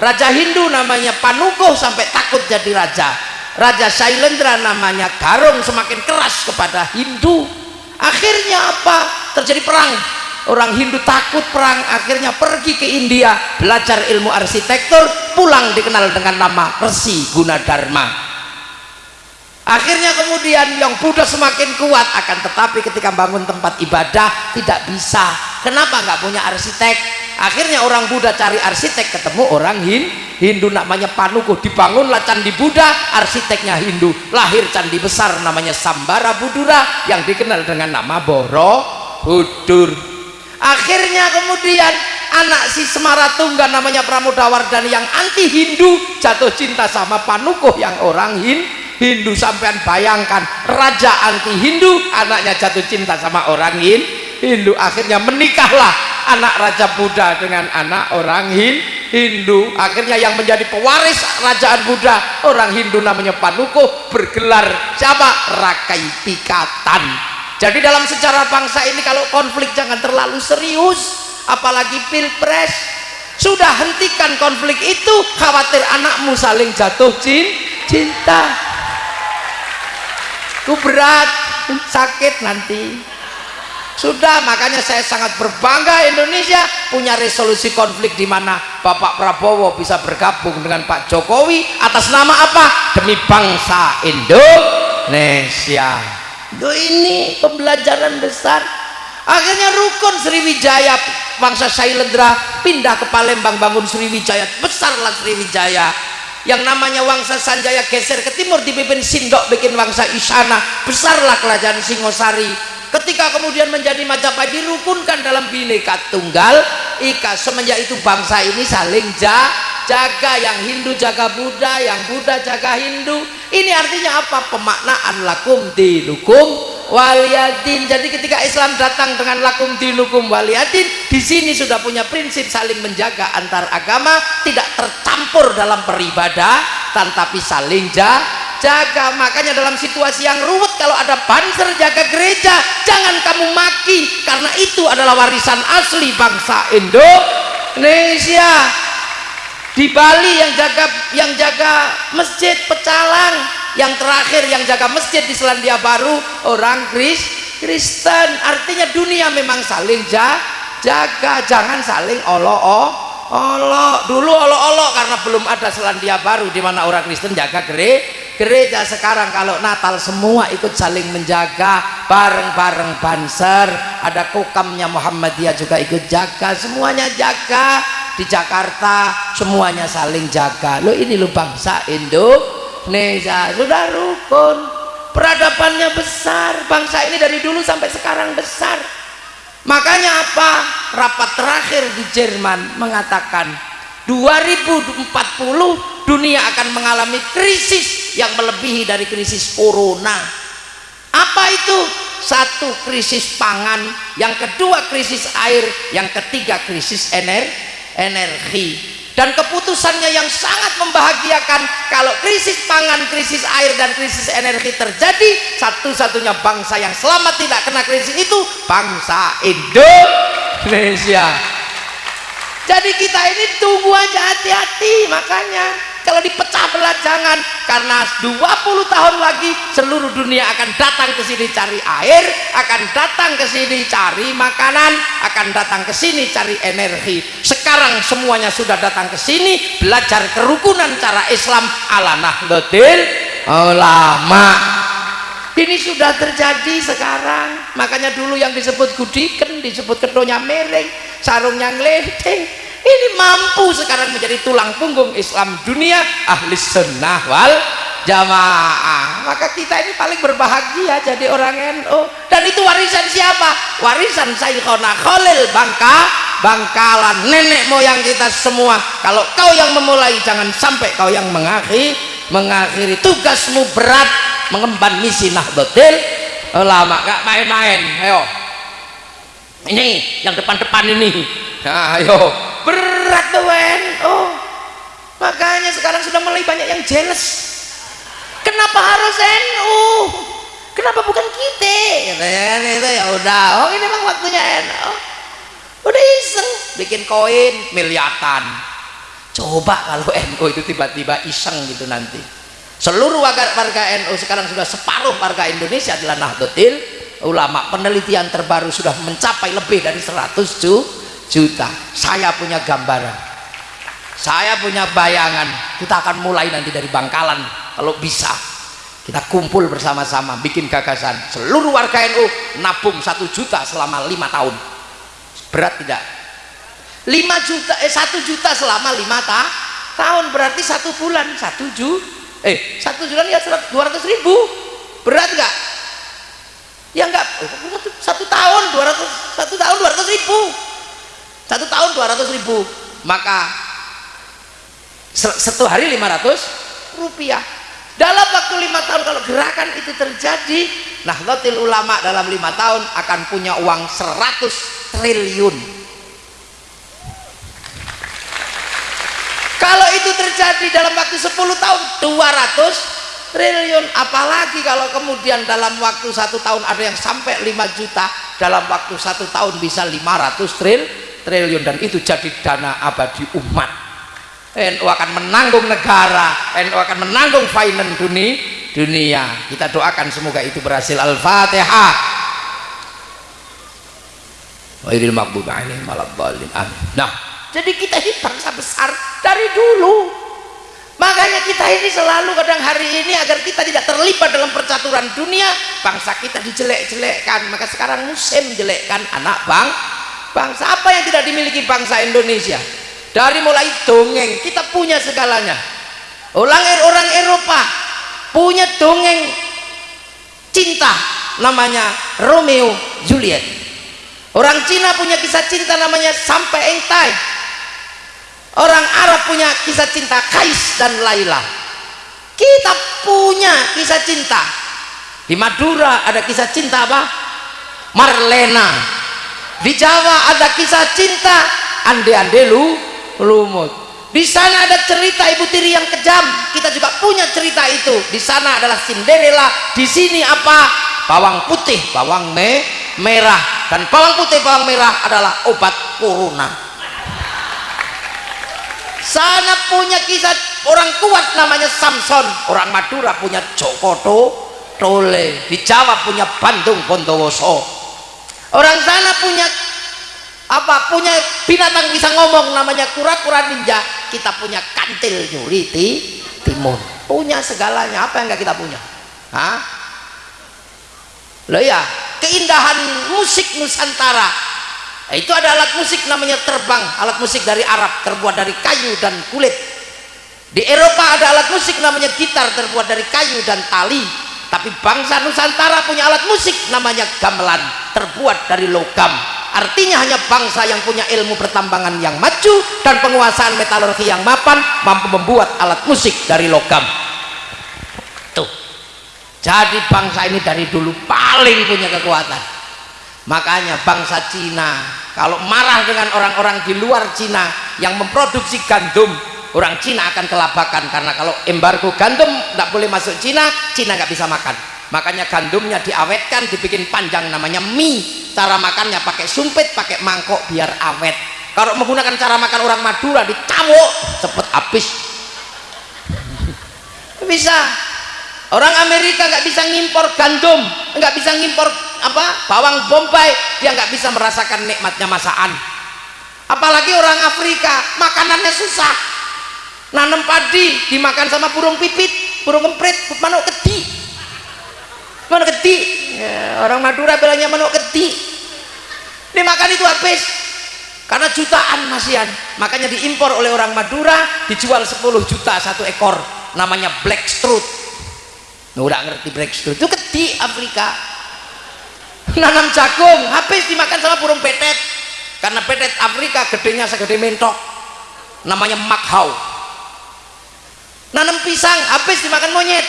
Raja Hindu namanya Panukuh sampai takut jadi raja. Raja Shailendra namanya Garung semakin keras kepada Hindu. Akhirnya apa? Terjadi perang orang Hindu takut perang akhirnya pergi ke India belajar ilmu arsitektur pulang dikenal dengan nama Resi Gunadarma. Akhirnya kemudian yang Buddha semakin kuat akan tetapi ketika bangun tempat ibadah tidak bisa. Kenapa nggak punya arsitek? Akhirnya orang Buddha cari arsitek ketemu orang Hindu namanya Panuku dibangunlah candi Buddha arsiteknya Hindu lahir candi besar namanya Sambara Budura yang dikenal dengan nama Borobudur akhirnya kemudian anak si Semaratungga namanya Pramodawardhana yang anti Hindu jatuh cinta sama Panukuh yang orang Hindu Hindu sampean bayangkan. Raja anti Hindu anaknya jatuh cinta sama orang Hindu akhirnya menikahlah anak raja Buddha dengan anak orang Hindu. Akhirnya yang menjadi pewaris kerajaan Buddha orang Hindu namanya Panuko bergelar siapa Rakai Pikatan jadi dalam sejarah bangsa ini kalau konflik jangan terlalu serius apalagi pilpres. Sudah hentikan konflik itu khawatir anakmu saling jatuh cinta. Itu berat sakit nanti. Sudah makanya saya sangat berbangga Indonesia punya resolusi konflik di mana Bapak Prabowo bisa bergabung dengan Pak Jokowi atas nama apa? Demi bangsa Indonesia Itu ini pembelajaran besar. Akhirnya rukun Sriwijaya bangsa Sailendra pindah ke Palembang bangun Sriwijaya besarlah Sriwijaya. Yang namanya Wangsa Sanjaya geser ke timur dipimpin Sindok bikin Wangsa Isana besarlah kerajaan Singosari ketika kemudian menjadi Majapahit dirukunkan dalam bineka tunggal ika semenjak itu bangsa ini saling jaga yang Hindu jaga Buddha yang Buddha jaga Hindu. Ini artinya apa? Pemaknaan lakum dinukum waliyadin. Jadi ketika Islam datang dengan lakum dinukum waliyadin di sini sudah punya prinsip saling menjaga antar agama tidak tercampur dalam peribadah tetapi saling jaga makanya dalam situasi yang ruwet kalau ada banser jaga gereja. Jangan kamu maki karena itu adalah warisan asli bangsa Indonesia. Di Bali yang jaga yang jaga masjid pecalang yang terakhir yang jaga masjid di Selandia Baru orang Kris Kristen. Artinya dunia memang saling jaga. Jangan saling olo olo dulu olo-olo karena belum ada Selandia Baru di mana orang Kristen jaga gere, gereja sekarang kalau Natal semua ikut saling menjaga bareng-bareng banser ada kokamnya Muhammadiyah juga ikut jaga semuanya jaga. Di Jakarta semuanya saling jaga. Lo ini lo bangsa Indo Indonesia. Sudah rukun. Peradabannya besar. Bangsa ini dari dulu sampai sekarang besar. Makanya apa? Rapat terakhir di Jerman mengatakan 2040 dunia akan mengalami krisis yang melebihi dari krisis corona. Apa itu? Satu krisis pangan. Yang kedua krisis air. Yang ketiga krisis ener energi. Dan keputusannya yang sangat membahagiakan kalau krisis pangan, krisis air dan krisis energi terjadi satu-satunya bangsa yang selamat tidak kena krisis itu bangsa Indonesia jadi kita ini tunggu aja hati-hati. Makanya kalau dipecah belah jangan karena 20 tahun lagi seluruh dunia akan datang ke sini cari air akan datang ke sini cari makanan akan datang ke sini cari energi. Sekarang semuanya sudah datang ke sini belajar kerukunan cara Islam. Ala nahdlatul ulama ini sudah terjadi sekarang. Makanya dulu yang disebut gudiken disebut kedonya mereng sarungnya ngeledeng ini mampu sekarang menjadi tulang punggung Islam dunia ahli sunnah wal jamaah. Maka kita ini paling berbahagia jadi orang NU dan itu warisan siapa? Warisan Sayyikhona Khalil Bangka Bangkalan. Nenek moyang kita semua. Kalau kau yang memulai jangan sampai kau yang mengakhiri mengakhiri. Tugasmu berat mengemban misi Nahdlatul ulama. Gak main-main. Ayo. Ini yang depan-depan ini. Nah, ayo. Berat tuh oh. Makanya sekarang sudah mulai banyak yang jealous. Kenapa harus NU kenapa bukan kita? Ya, itu ya udah. Oh ini memang waktunya NU udah iseng. Bikin koin miliatan. Coba kalau NU itu tiba-tiba iseng gitu nanti seluruh warga, NU sekarang sudah separuh warga Indonesia adalah Nahdlatul ulama. Penelitian terbaru sudah mencapai lebih dari 100 juta juta. Saya punya gambaran. Saya punya bayangan. Kita akan mulai nanti dari Bangkalan kalau bisa. Kita kumpul bersama-sama bikin gagasan. Seluruh warga NU nabung satu juta selama lima tahun. Berat tidak? Lima juta eh satu juta selama lima ta tahun. Berarti satu bulan satu ju eh satu bulan ya dua ratus ribu. Berat nggak? Ya enggak satu tahun dua ratus satu tahun dua ratus ribu. Satu tahun 200 ribu. Maka satu hari 500 rupiah. Dalam waktu lima tahun kalau gerakan itu terjadi Nahdlatul Ulama dalam lima tahun akan punya uang 100 triliun kalau itu terjadi dalam waktu 10 tahun 200 triliun. Apalagi kalau kemudian dalam waktu satu tahun ada yang sampai 5 juta dalam waktu satu tahun bisa 500 triliun triliun. Dan itu jadi dana abadi umat. NU akan menanggung negara NU akan menanggung finance dunia dunia. Kita doakan semoga itu berhasil. Al-Fatihah. Wairil maghdubi alaihim waladdallin. Amin. Nah jadi kita ini bangsa besar dari dulu. Makanya kita ini selalu kadang hari ini agar kita tidak terlibat dalam percaturan dunia bangsa kita dijelek-jelekkan. Maka sekarang musim jelekkan anak bang bangsa. Apa yang tidak dimiliki bangsa Indonesia? Dari mulai dongeng kita punya segalanya. Orang orang Eropa punya dongeng cinta namanya Romeo Juliet. Orang Cina punya kisah cinta namanya Sampai Engtai orang Arab punya kisah cinta Kais dan Laila. Kita punya kisah cinta. Di Madura ada kisah cinta apa? Marlena. Di Jawa ada kisah cinta ande-ande lu lumut. Di sana ada cerita ibu tiri yang kejam. Kita juga punya cerita itu. Di sana adalah Cinderella. Di sini apa? Bawang putih. Bawang me merah. Dan bawang putih bawang merah adalah obat corona sana punya kisah orang kuat namanya Samson. Orang Madura punya Jokoto Tole di Jawa punya Bandung Bondowoso. Orang sana punya apa punya binatang bisa ngomong namanya kura-kura ninja. Kita punya kantil nyuri di timun. Punya segalanya. Apa yang enggak kita punya? Hah? loh ya keindahan musik Nusantara itu ada alat musik namanya terbang. Alat musik dari Arab terbuat dari kayu dan kulit. Di Eropa ada alat musik namanya gitar terbuat dari kayu dan tali. Tapi bangsa Nusantara punya alat musik namanya gamelan terbuat dari logam. Artinya hanya bangsa yang punya ilmu pertambangan yang maju dan penguasaan metalurgi yang mapan mampu membuat alat musik dari logam. Tuh. Jadi bangsa ini dari dulu paling punya kekuatan makanya bangsa Cina kalau marah dengan orang-orang di luar Cina yang memproduksi gandum orang Cina akan kelabakan karena kalau embargo gandum tidak boleh masuk Cina Cina nggak bisa makan. Makanya gandumnya diawetkan dibikin panjang namanya mie. Cara makannya pakai sumpit pakai mangkok biar awet. Kalau menggunakan cara makan orang Madura dicamuk cepet habis. *laughs* Bisa orang Amerika nggak bisa ngimpor gandum nggak bisa ngimpor apa bawang bombay dia nggak bisa merasakan nikmatnya masakan. Apalagi orang Afrika makanannya susah. Nanam padi dimakan sama burung pipit burung kemprit manuk kedi mana keti. Ya, orang Madura bilangnya manuk keti. Dimakan itu habis. Karena jutaan masian makanya diimpor oleh orang Madura dijual 10 juta satu ekor. Namanya black strut udah ngerti strut itu keti Afrika. Nanam jagung habis dimakan sama burung petet. Karena petet Afrika gedenya segede mentok. Namanya makhau. Nanam pisang habis dimakan monyet.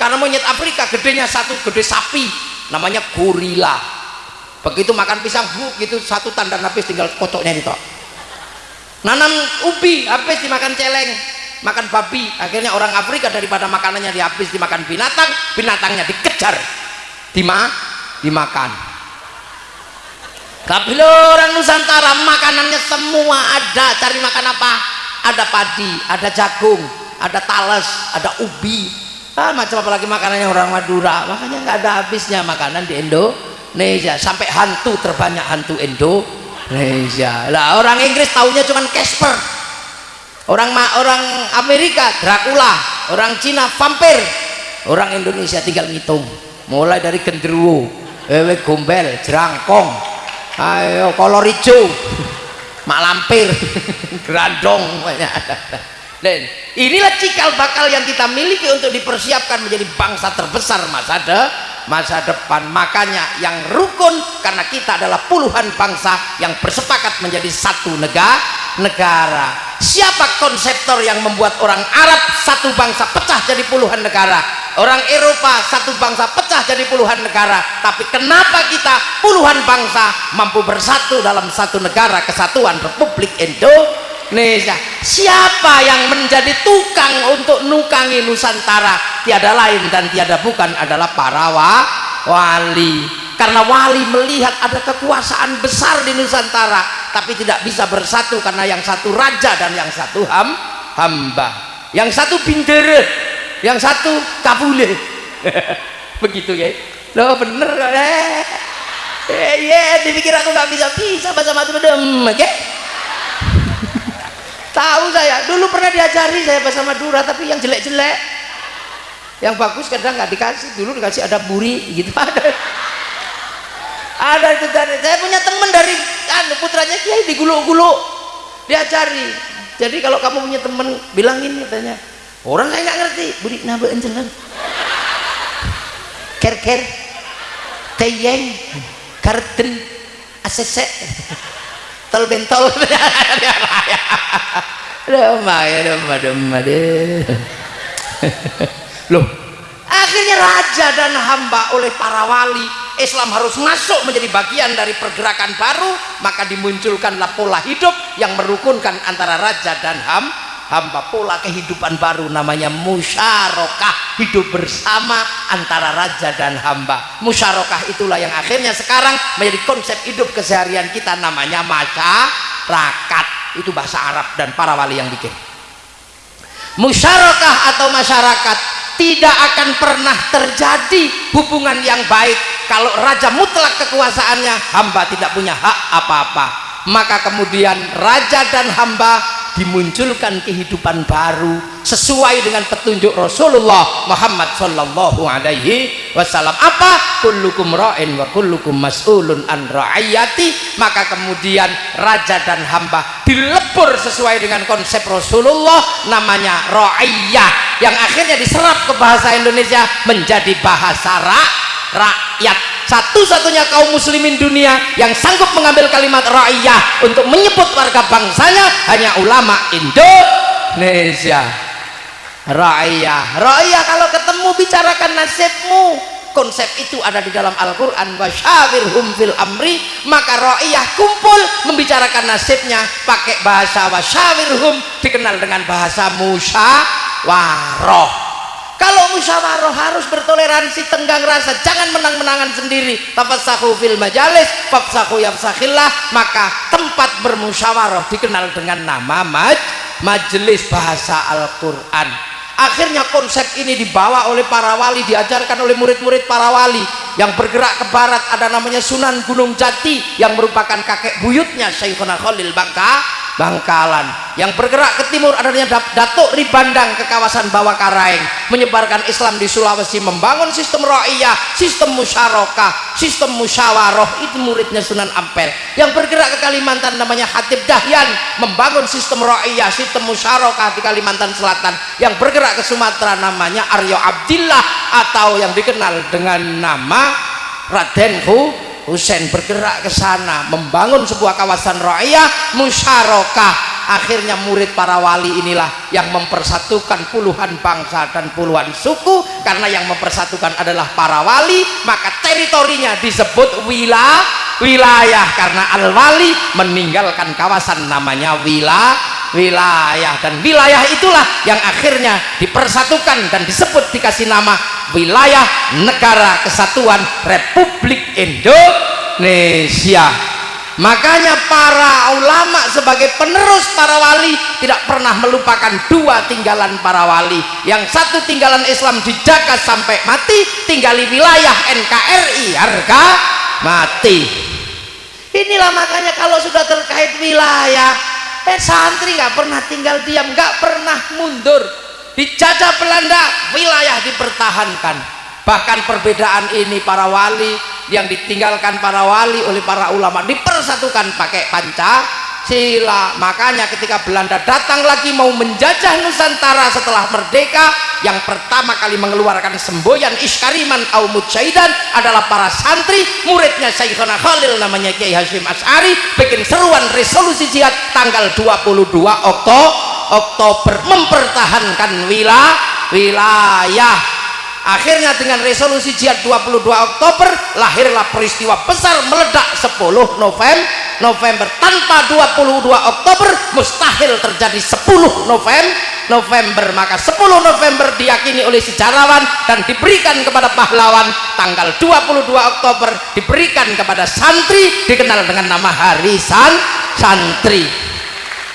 Karena monyet Afrika gedenya satu gede sapi. Namanya gorila. Begitu makan pisang bu gitu satu tanda habis tinggal kocoknya itu nanam ubi habis dimakan celeng makan babi. Akhirnya orang Afrika daripada makanannya dihabis dimakan binatang binatangnya dikejar. Dima dimakan. Tapi orang Nusantara makanannya semua ada. Cari makan apa? Ada padi ada jagung ada talas ada ubi. Ah, macam apalagi makanannya orang Madura. Makanya nggak ada habisnya makanan di Indonesia. Sampai hantu terbanyak hantu Indonesia. Lah orang Inggris tahunya cuma Casper orang orang Amerika Dracula. Orang Cina vampir. Orang Indonesia tinggal ngitung. Mulai dari genderuwo. Wewe gombel jerangkong. Ayo kolor hijau. Mak lampir. *laughs* Grandong dan inilah cikal bakal yang kita miliki untuk dipersiapkan menjadi bangsa terbesar masa de masa depan. Makanya yang rukun karena kita adalah puluhan bangsa yang bersepakat menjadi satu negara negara. Siapa konseptor yang membuat orang Arab satu bangsa pecah jadi puluhan negara? Orang Eropa satu bangsa pecah jadi puluhan negara. Tapi kenapa kita puluhan bangsa mampu bersatu dalam satu negara kesatuan Republik Indonesia Indonesia siapa yang menjadi tukang untuk nukangi Nusantara? Tiada lain dan tiada bukan adalah para wa, wali. Karena wali melihat ada kekuasaan besar di Nusantara tapi tidak bisa bersatu karena yang satu raja dan yang satu ham, hamba. Yang satu bindere yang satu kabule. *laughs* Begitu ya loh bener eh. Eh yeah, dipikir aku nggak bisa bisa bahasa dem oke? okay? Tahu saya. Dulu pernah diajari saya bahasa Madura tapi yang jelek-jelek. Yang bagus kadang nggak dikasih. Dulu dikasih ada buri gitu. *laughs* Ada. Ada itu dari saya punya teman dari kan putranya kiai di gulu-gulu diajari. Jadi kalau kamu punya teman bilangin katanya. Orang saya nggak ngerti. Buri nabe enjelan ker ker teyeng. Karten asese tol bentol. *laughs* Loh. Akhirnya raja dan hamba oleh para wali Islam harus masuk menjadi bagian dari pergerakan baru maka dimunculkanlah pola hidup yang merukunkan antara raja dan ham, hamba pola kehidupan baru namanya musyarakah hidup bersama antara raja dan hamba. Musyarakah itulah yang akhirnya sekarang menjadi konsep hidup keseharian kita namanya masyarakat. Itu bahasa Arab dan para wali yang bikin. Musyarakah atau masyarakat tidak akan pernah terjadi hubungan yang baik kalau raja mutlak kekuasaannya hamba tidak punya hak apa-apa. Maka kemudian raja dan hamba dimunculkan kehidupan baru sesuai dengan petunjuk Rasulullah Muhammad Sallallahu Alaihi Wasallam. Apa? Kullukum ra'in wa kullukum mas'ulun an ra'ayati maka kemudian raja dan hamba dilebur sesuai dengan konsep Rasulullah namanya ra'iyah yang akhirnya diserap ke bahasa Indonesia menjadi bahasa ra rakyat satu-satunya kaum muslimin dunia yang sanggup mengambil kalimat ra'iyah untuk menyebut warga bangsanya hanya ulama Indonesia. Ra'iyah. Ra'iyah kalau ketemu bicarakan nasibmu. Konsep itu ada di dalam Al-Quran. Wasyawirhum fil amri. Maka ra'iyah kumpul membicarakan nasibnya pakai bahasa wasyawirhum dikenal dengan bahasa musyawarah kalau musyawarah harus bertoleransi tenggang rasa jangan menang-menangan sendiri. Tafassahu fil majalis fafsahu yafsahillah maka tempat bermusyawarah dikenal dengan nama maj majelis bahasa Al-Quran. Akhirnya konsep ini dibawa oleh para wali diajarkan oleh murid-murid para wali. Yang bergerak ke barat ada namanya Sunan Gunung Jati yang merupakan kakek buyutnya Syekhuna Khalil Bangka Bangkalan. Yang bergerak ke timur adanya Datuk Ribandang ke kawasan Bawah Karaeng menyebarkan Islam di Sulawesi membangun sistem ra'iyah sistem musyarakah sistem musyawarah. Itu muridnya Sunan Ampel. Yang bergerak ke Kalimantan namanya Hatib Dahyan. Membangun sistem ra'iyah sistem musyarakah di Kalimantan Selatan. Yang bergerak ke Sumatera namanya Aryo Abdillah atau yang dikenal dengan nama Raden Hu Husain bergerak ke sana membangun sebuah kawasan raya musyarakah. Akhirnya murid para wali inilah yang mempersatukan puluhan bangsa dan puluhan suku. Karena yang mempersatukan adalah para wali maka teritorinya disebut wilayah wilayah. Karena al-wali meninggalkan kawasan namanya wilayah wilayah. Dan wilayah itulah yang akhirnya dipersatukan dan disebut dikasih nama wilayah negara kesatuan Republik Indonesia. Makanya para ulama sebagai penerus para wali tidak pernah melupakan dua tinggalan para wali. Yang satu tinggalan Islam dijaga sampai mati tinggali wilayah NKRI harga mati. Inilah makanya kalau sudah terkait wilayah eh santri nggak pernah tinggal diam nggak pernah mundur. Dijajah Belanda wilayah dipertahankan bahkan perbedaan ini para wali yang ditinggalkan para wali oleh para ulama dipersatukan pakai panca sila makanya ketika Belanda datang lagi mau menjajah Nusantara setelah merdeka yang pertama kali mengeluarkan semboyan Iskariman au Mujaidan adalah para santri muridnya Syekhona Khalil namanya Kiai Hashim As'ari bikin seruan resolusi jihad tanggal 22 Oktober Oktober mempertahankan wilayah akhirnya dengan resolusi jihad 22 Oktober lahirlah peristiwa besar meledak 10 November November. Tanpa 22 Oktober mustahil terjadi 10 November November. Maka 10 November diyakini oleh sejarawan dan diberikan kepada pahlawan. Tanggal 22 Oktober diberikan kepada santri dikenal dengan nama Hari San Santri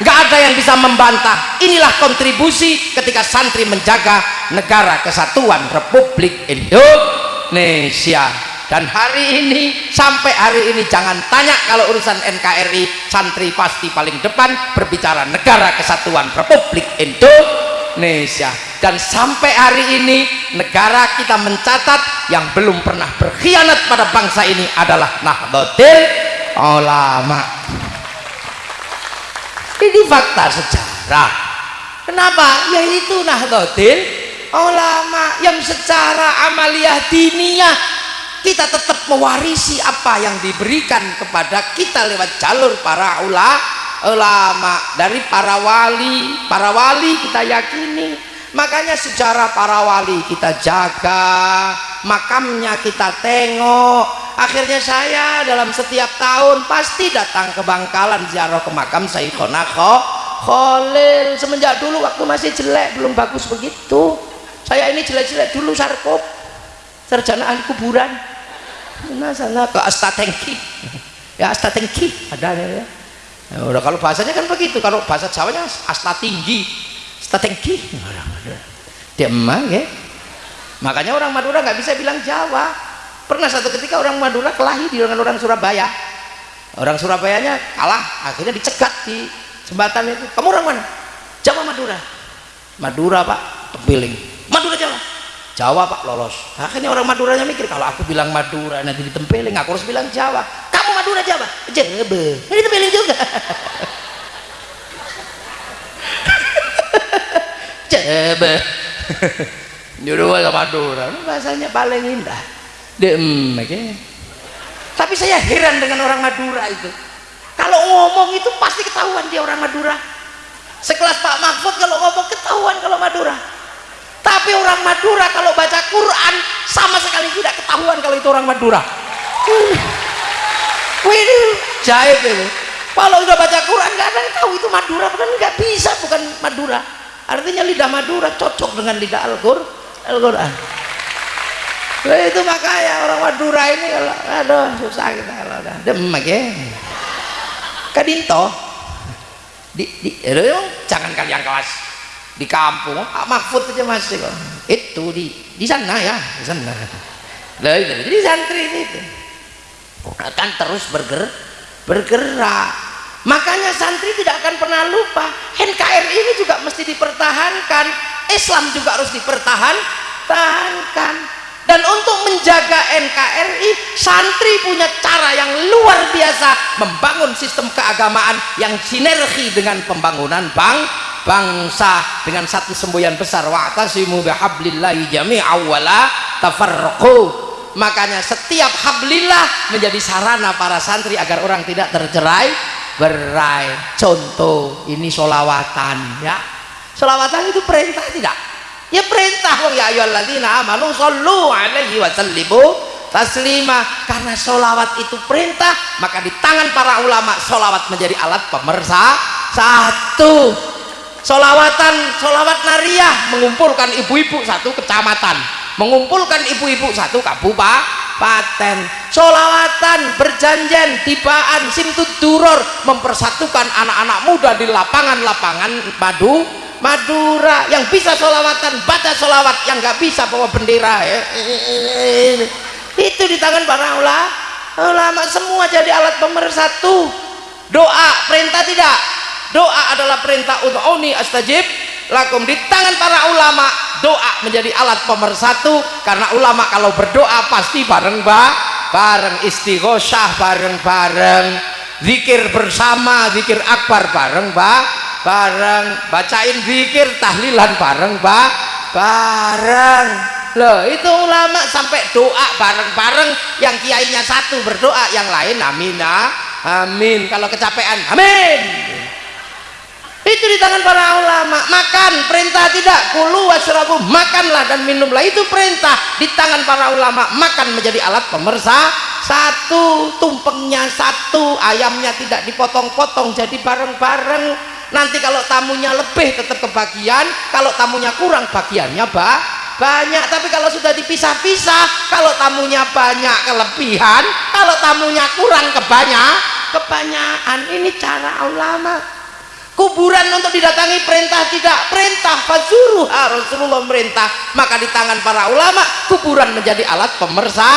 nggak ada yang bisa membantah. Inilah kontribusi ketika santri menjaga negara kesatuan Republik Indonesia. Dan hari ini sampai hari ini jangan tanya kalau urusan NKRI santri pasti paling depan berbicara negara kesatuan Republik Indonesia. Dan sampai hari ini negara kita mencatat yang belum pernah berkhianat pada bangsa ini adalah Nahdlatul Ulama ini fakta sejarah. Kenapa? yaitu Nahdlatul Ulama yang secara amaliyah diniyah kita tetap mewarisi apa yang diberikan kepada kita lewat jalur para ulama ulama. Dari para wali para wali kita yakini makanya sejarah para wali kita jaga makamnya kita tengok. Akhirnya saya dalam setiap tahun pasti datang ke Bangkalan ziarah ke makam Sayyidina Khalil. Semenjak dulu waktu masih jelek belum bagus begitu. Saya ini jelek-jelek dulu sarkop sarjana ahli kuburan. Nah sana ke astatengki ya astatengki ada ya. Ya udah kalau bahasanya kan begitu. Kalau bahasa Jawanya asta tinggi asta tinggi dia emang ya. Makanya orang Madura nggak bisa bilang Jawa. Pernah satu ketika orang Madura kelahi dengan orang Surabaya. Orang Surabayanya kalah akhirnya dicegat di jembatan itu. Kamu orang mana? Jawa Madura. Madura pak Tempiling. Madura Jawa. Jawa pak lolos. Akhirnya orang Maduranya mikir kalau aku bilang Madura nanti ditempeling aku harus bilang Jawa. Kamu Madura Jawa? Jebe ini tempeling juga *laughs* Jebe *laughs* nyuruh ke Madura bahasanya paling indah. Dem okay. tapi saya heran dengan orang Madura itu. Kalau ngomong itu pasti ketahuan dia orang Madura. Sekelas Pak Mahfud kalau ngomong ketahuan kalau Madura. Tapi orang Madura kalau baca Quran sama sekali tidak ketahuan kalau itu orang Madura. *laughs* Wih ini jahit ini. Kalau udah baca Quran nggak ada yang tahu itu Madura. Bukan nggak bisa bukan Madura artinya lidah Madura cocok dengan lidah Al-Quran Al-Quran nah, itu makanya orang Madura ini kalau aduh susah kita kalau udah demek ya. Kadinto di, di jangan kalian kelas. Di kampung Pak Mahfud aja masih kok. Itu di di sana ya di sana. Jadi santri itu akan terus bergerak bergerak makanya santri tidak akan pernah lupa NKRI ini juga mesti dipertahankan. Islam juga harus dipertahankan. Dan untuk menjaga NKRI santri punya cara yang luar biasa membangun sistem keagamaan yang sinergi dengan pembangunan bang bangsa. Dengan satu semboyan besar wa'tasimu bihablillahi jami'a wala tafarraqu. Makanya setiap hablillah menjadi sarana para santri agar orang tidak tercerai berai. Contoh ini solawatan ya. Solawatan itu perintah tidak? Ya perintah ya ayyuhalladzina amanu sallu alaihi wa sallimu taslima. Karena solawat itu perintah maka di tangan para ulama solawat menjadi alat pemersa. Satu solawatan solawat nariah mengumpulkan ibu-ibu satu kecamatan mengumpulkan ibu-ibu. Satu kabupaten solawatan berjanjian tibaan simtud duror. Mempersatukan anak-anak muda di lapangan-lapangan madu Madura. Yang bisa solawatan baca solawat. Yang nggak bisa bawa bendera. Ya. itu di tangan para ulama. Ulama semua jadi alat pemersatu. Doa perintah tidak? Doa adalah perintah untuk oni astajib lakum di tangan para ulama doa menjadi alat pemersatu. Karena ulama kalau berdoa pasti bareng ba bareng istighosah bareng-bareng zikir bersama zikir akbar bareng ba bareng. Bacain zikir tahlilan bareng pak bareng. Loh itu ulama sampai doa bareng-bareng yang kiainya satu berdoa yang lain amin amin. Kalau kecapean amin itu di tangan para ulama. Makan perintah tidak. Kulu wasrabu makanlah dan minumlah. Itu perintah di tangan para ulama. Makan menjadi alat pemersa. Satu tumpengnya satu ayamnya tidak dipotong-potong jadi bareng-bareng. Nanti kalau tamunya lebih tetap kebagian. Kalau tamunya kurang bagiannya bah banyak. Tapi kalau sudah dipisah-pisah kalau tamunya banyak kelebihan. Kalau tamunya kurang kebanyak kebanyakan. Ini cara ulama kuburan untuk didatangi perintah tidak perintah fazuru Rasulullah merintah. Maka di tangan para ulama kuburan menjadi alat pemersa.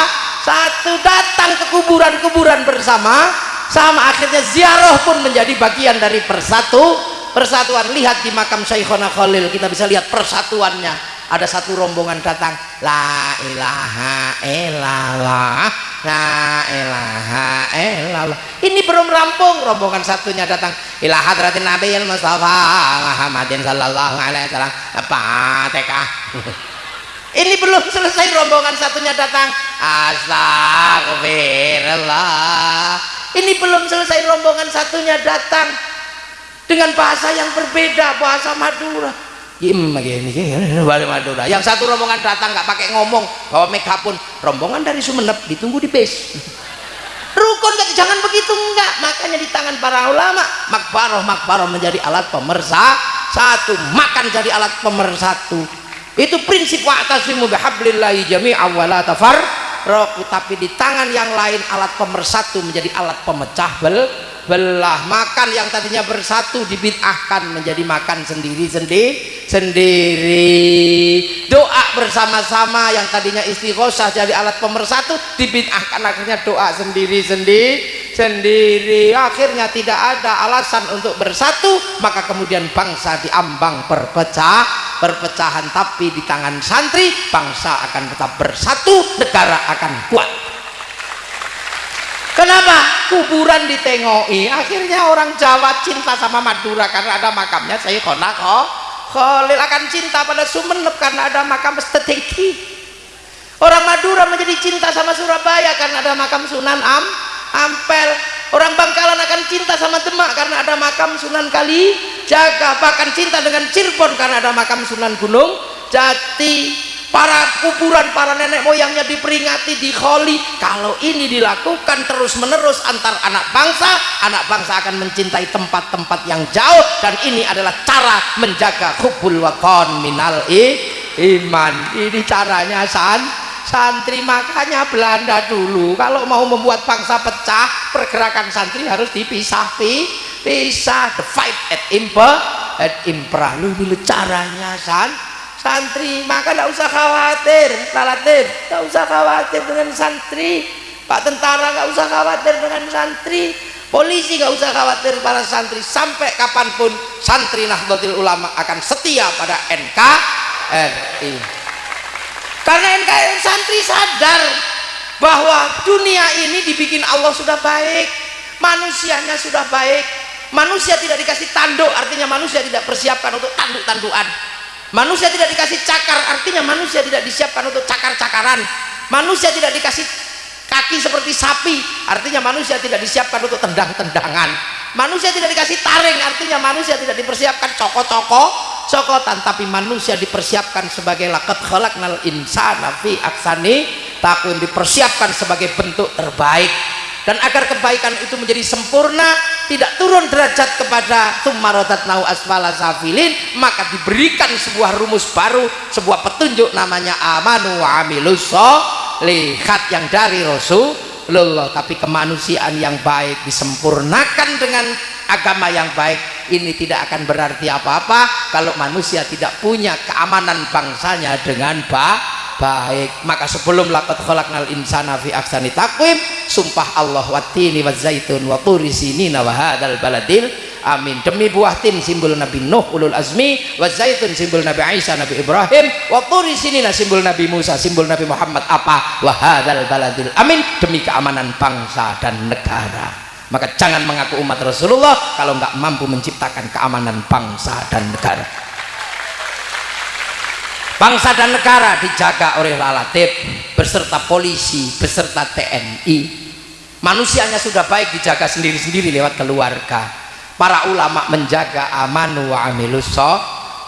Satu datang ke kuburan-kuburan bersama sama akhirnya ziarah pun menjadi bagian dari persatu. Persatuan lihat di makam Syekhona Khalil kita bisa lihat persatuannya ada satu rombongan datang la ilaha illallah la ilaha illallah. Ini belum rampung rombongan satunya datang ila hadratin nabi mustafa Muhammadin sallallahu alaihi wasallam. Fatihah *laughs* ini belum selesai rombongan satunya datang astagfirullah ini belum selesai rombongan satunya datang dengan bahasa yang berbeda bahasa Madura Yang satu rombongan datang nggak pakai ngomong, bawa megapun. Rombongan dari Sumeneb ditunggu di base. Rukun kata jangan begitu enggak. Makanya di tangan para ulama makbaroh makbaroh menjadi alat pemersa satu, makan jadi alat pemersatu. Itu prinsip wa'tasimu bihablillahi jami'a wa la tafarraqu tapi di tangan yang lain alat pemersatu menjadi alat pemecah bel belah makan yang tadinya bersatu dibid'ahkan menjadi makan sendiri sendiri sendiri. Doa bersama-sama yang tadinya istighosah jadi alat pemersatu dibid'ahkan akhirnya doa sendiri sendiri sendiri. Akhirnya tidak ada alasan untuk bersatu maka kemudian bangsa diambang berpecah perpecahan. Tapi di tangan santri bangsa akan tetap bersatu negara akan kuat Kenapa? Kuburan ditengoi. Akhirnya orang Jawa cinta sama Madura karena ada makamnya saya konak kok. Khalil akan cinta pada Sumeneb karena ada makam Steteki. Orang Madura menjadi cinta sama Surabaya karena ada makam Sunan Am Ampel. Orang Bangkalan akan cinta sama Demak karena ada makam Sunan Kali Jaga. Bahkan cinta dengan Cirebon karena ada makam Sunan Gunung Jati para kuburan para nenek moyangnya diperingati di kholi kalau ini dilakukan terus menerus antar anak bangsa anak bangsa akan mencintai tempat-tempat yang jauh. Dan ini adalah cara menjaga hubul wakon minal i, iman. Ini caranya san santri. Makanya Belanda dulu kalau mau membuat bangsa pecah pergerakan santri harus dipisah pisah the fight at impa at impra lu ini caranya san santri maka tidak usah khawatir lalatif tidak usah khawatir dengan santri. Pak tentara nggak usah khawatir dengan santri. Polisi nggak usah khawatir para santri. Sampai kapan pun santri Nahdlatul Ulama akan setia pada NKRI karena NKRI santri sadar bahwa dunia ini dibikin Allah sudah baik manusianya sudah baik. Manusia tidak dikasih tanduk artinya manusia tidak persiapkan untuk tanduk-tandukan manusia tidak dikasih cakar artinya manusia tidak disiapkan untuk cakar-cakaran. Manusia tidak dikasih kaki seperti sapi artinya manusia tidak disiapkan untuk tendang-tendangan. Manusia tidak dikasih taring artinya manusia tidak dipersiapkan coko-coko cokotan tapi manusia dipersiapkan sebagai lakat khalaqnal insana fi aksani takun dipersiapkan sebagai bentuk terbaik dan agar kebaikan itu menjadi sempurna tidak turun derajat kepada tummarodat nau asfala safilin maka diberikan sebuah rumus baru sebuah petunjuk namanya amanu wa lihat yang dari Rasulullah. Tapi kemanusiaan yang baik disempurnakan dengan agama yang baik ini tidak akan berarti apa-apa kalau manusia tidak punya keamanan bangsanya dengan baik baik maka sebelum laqad khalaqnal insana fi ahsani taqwim sumpah Allah watini wa zaitun wa turi sinina wa hadzal baladil amin. Demi buah tin simbol Nabi Nuh ulul azmi wa zaitun simbol Nabi Isa Nabi Ibrahim wa turi sinina simbol Nabi Musa simbol Nabi Muhammad apa? Wa hadzal baladil amin. Demi keamanan bangsa dan negara. Maka jangan mengaku umat Rasulullah kalau nggak mampu menciptakan keamanan bangsa dan negara bangsa dan negara dijaga oleh lalatif beserta polisi beserta TNI manusianya sudah baik dijaga sendiri-sendiri lewat keluarga. Para ulama menjaga amanu wa amilus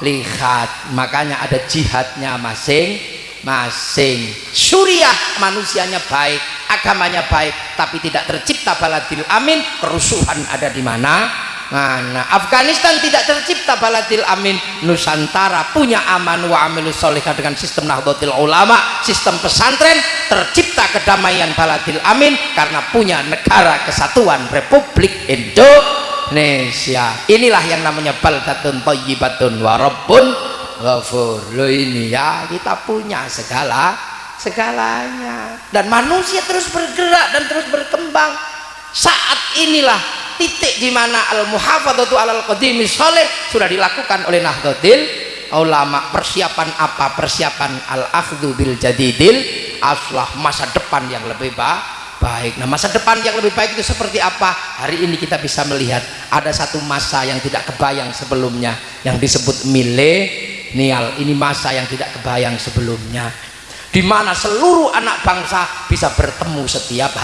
lihat makanya ada jihadnya masing-masing. Suriah manusianya baik agamanya baik tapi tidak tercipta baladil amin. Kerusuhan ada di mana Nah, Afghanistan tidak tercipta baladil amin Nusantara. Punya aman wa amilus solihah dengan sistem nahdlatul ulama sistem pesantren tercipta kedamaian baladil amin karena punya negara kesatuan Republik Indonesia. Inilah yang namanya baldatun thayyibatun wa rabbun ghafur. Ini ya kita punya segala segalanya. Dan manusia terus bergerak dan terus berkembang. Saat inilah titik di mana al muhafadzatu alal qadimi soleh sudah dilakukan oleh Nahdlatul ulama. Persiapan apa? Persiapan al akhdhu bil jadidil aslah masa depan yang lebih baik. Nah masa depan yang lebih baik itu seperti apa? Hari ini kita bisa melihat ada satu masa yang tidak kebayang sebelumnya yang disebut milenial. Ini masa yang tidak kebayang sebelumnya di mana seluruh anak bangsa bisa bertemu setiap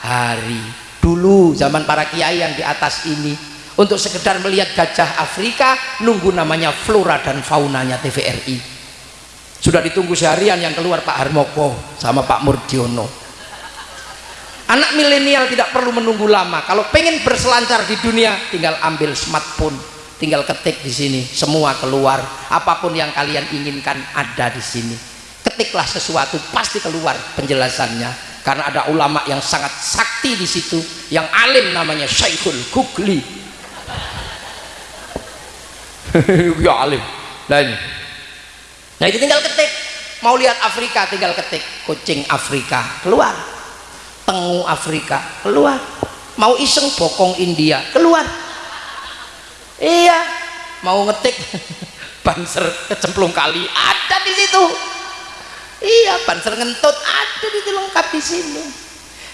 hari dulu zaman para kiai yang di atas ini. Untuk sekedar melihat gajah Afrika nunggu namanya flora dan faunanya TVRI sudah ditunggu seharian yang keluar Pak Harmoko sama Pak Murdiono. Anak milenial tidak perlu menunggu lama. Kalau pengen berselancar di dunia tinggal ambil smartphone tinggal ketik di sini semua keluar. Apa pun yang kalian inginkan ada di sini. Ketiklah sesuatu pasti keluar penjelasannya karena ada ulama yang sangat sakti di situ yang alim namanya Syekhul Kukli. *laughs* Ya alim. Ini nah itu tinggal ketik. Mau lihat Afrika tinggal ketik. Kucing Afrika keluar. Tengu Afrika keluar. Mau iseng bokong India keluar. Iya. Mau ngetik *laughs* banser kecemplung kali ada di situ iya banser ngentut. Ada di lengkap di sini.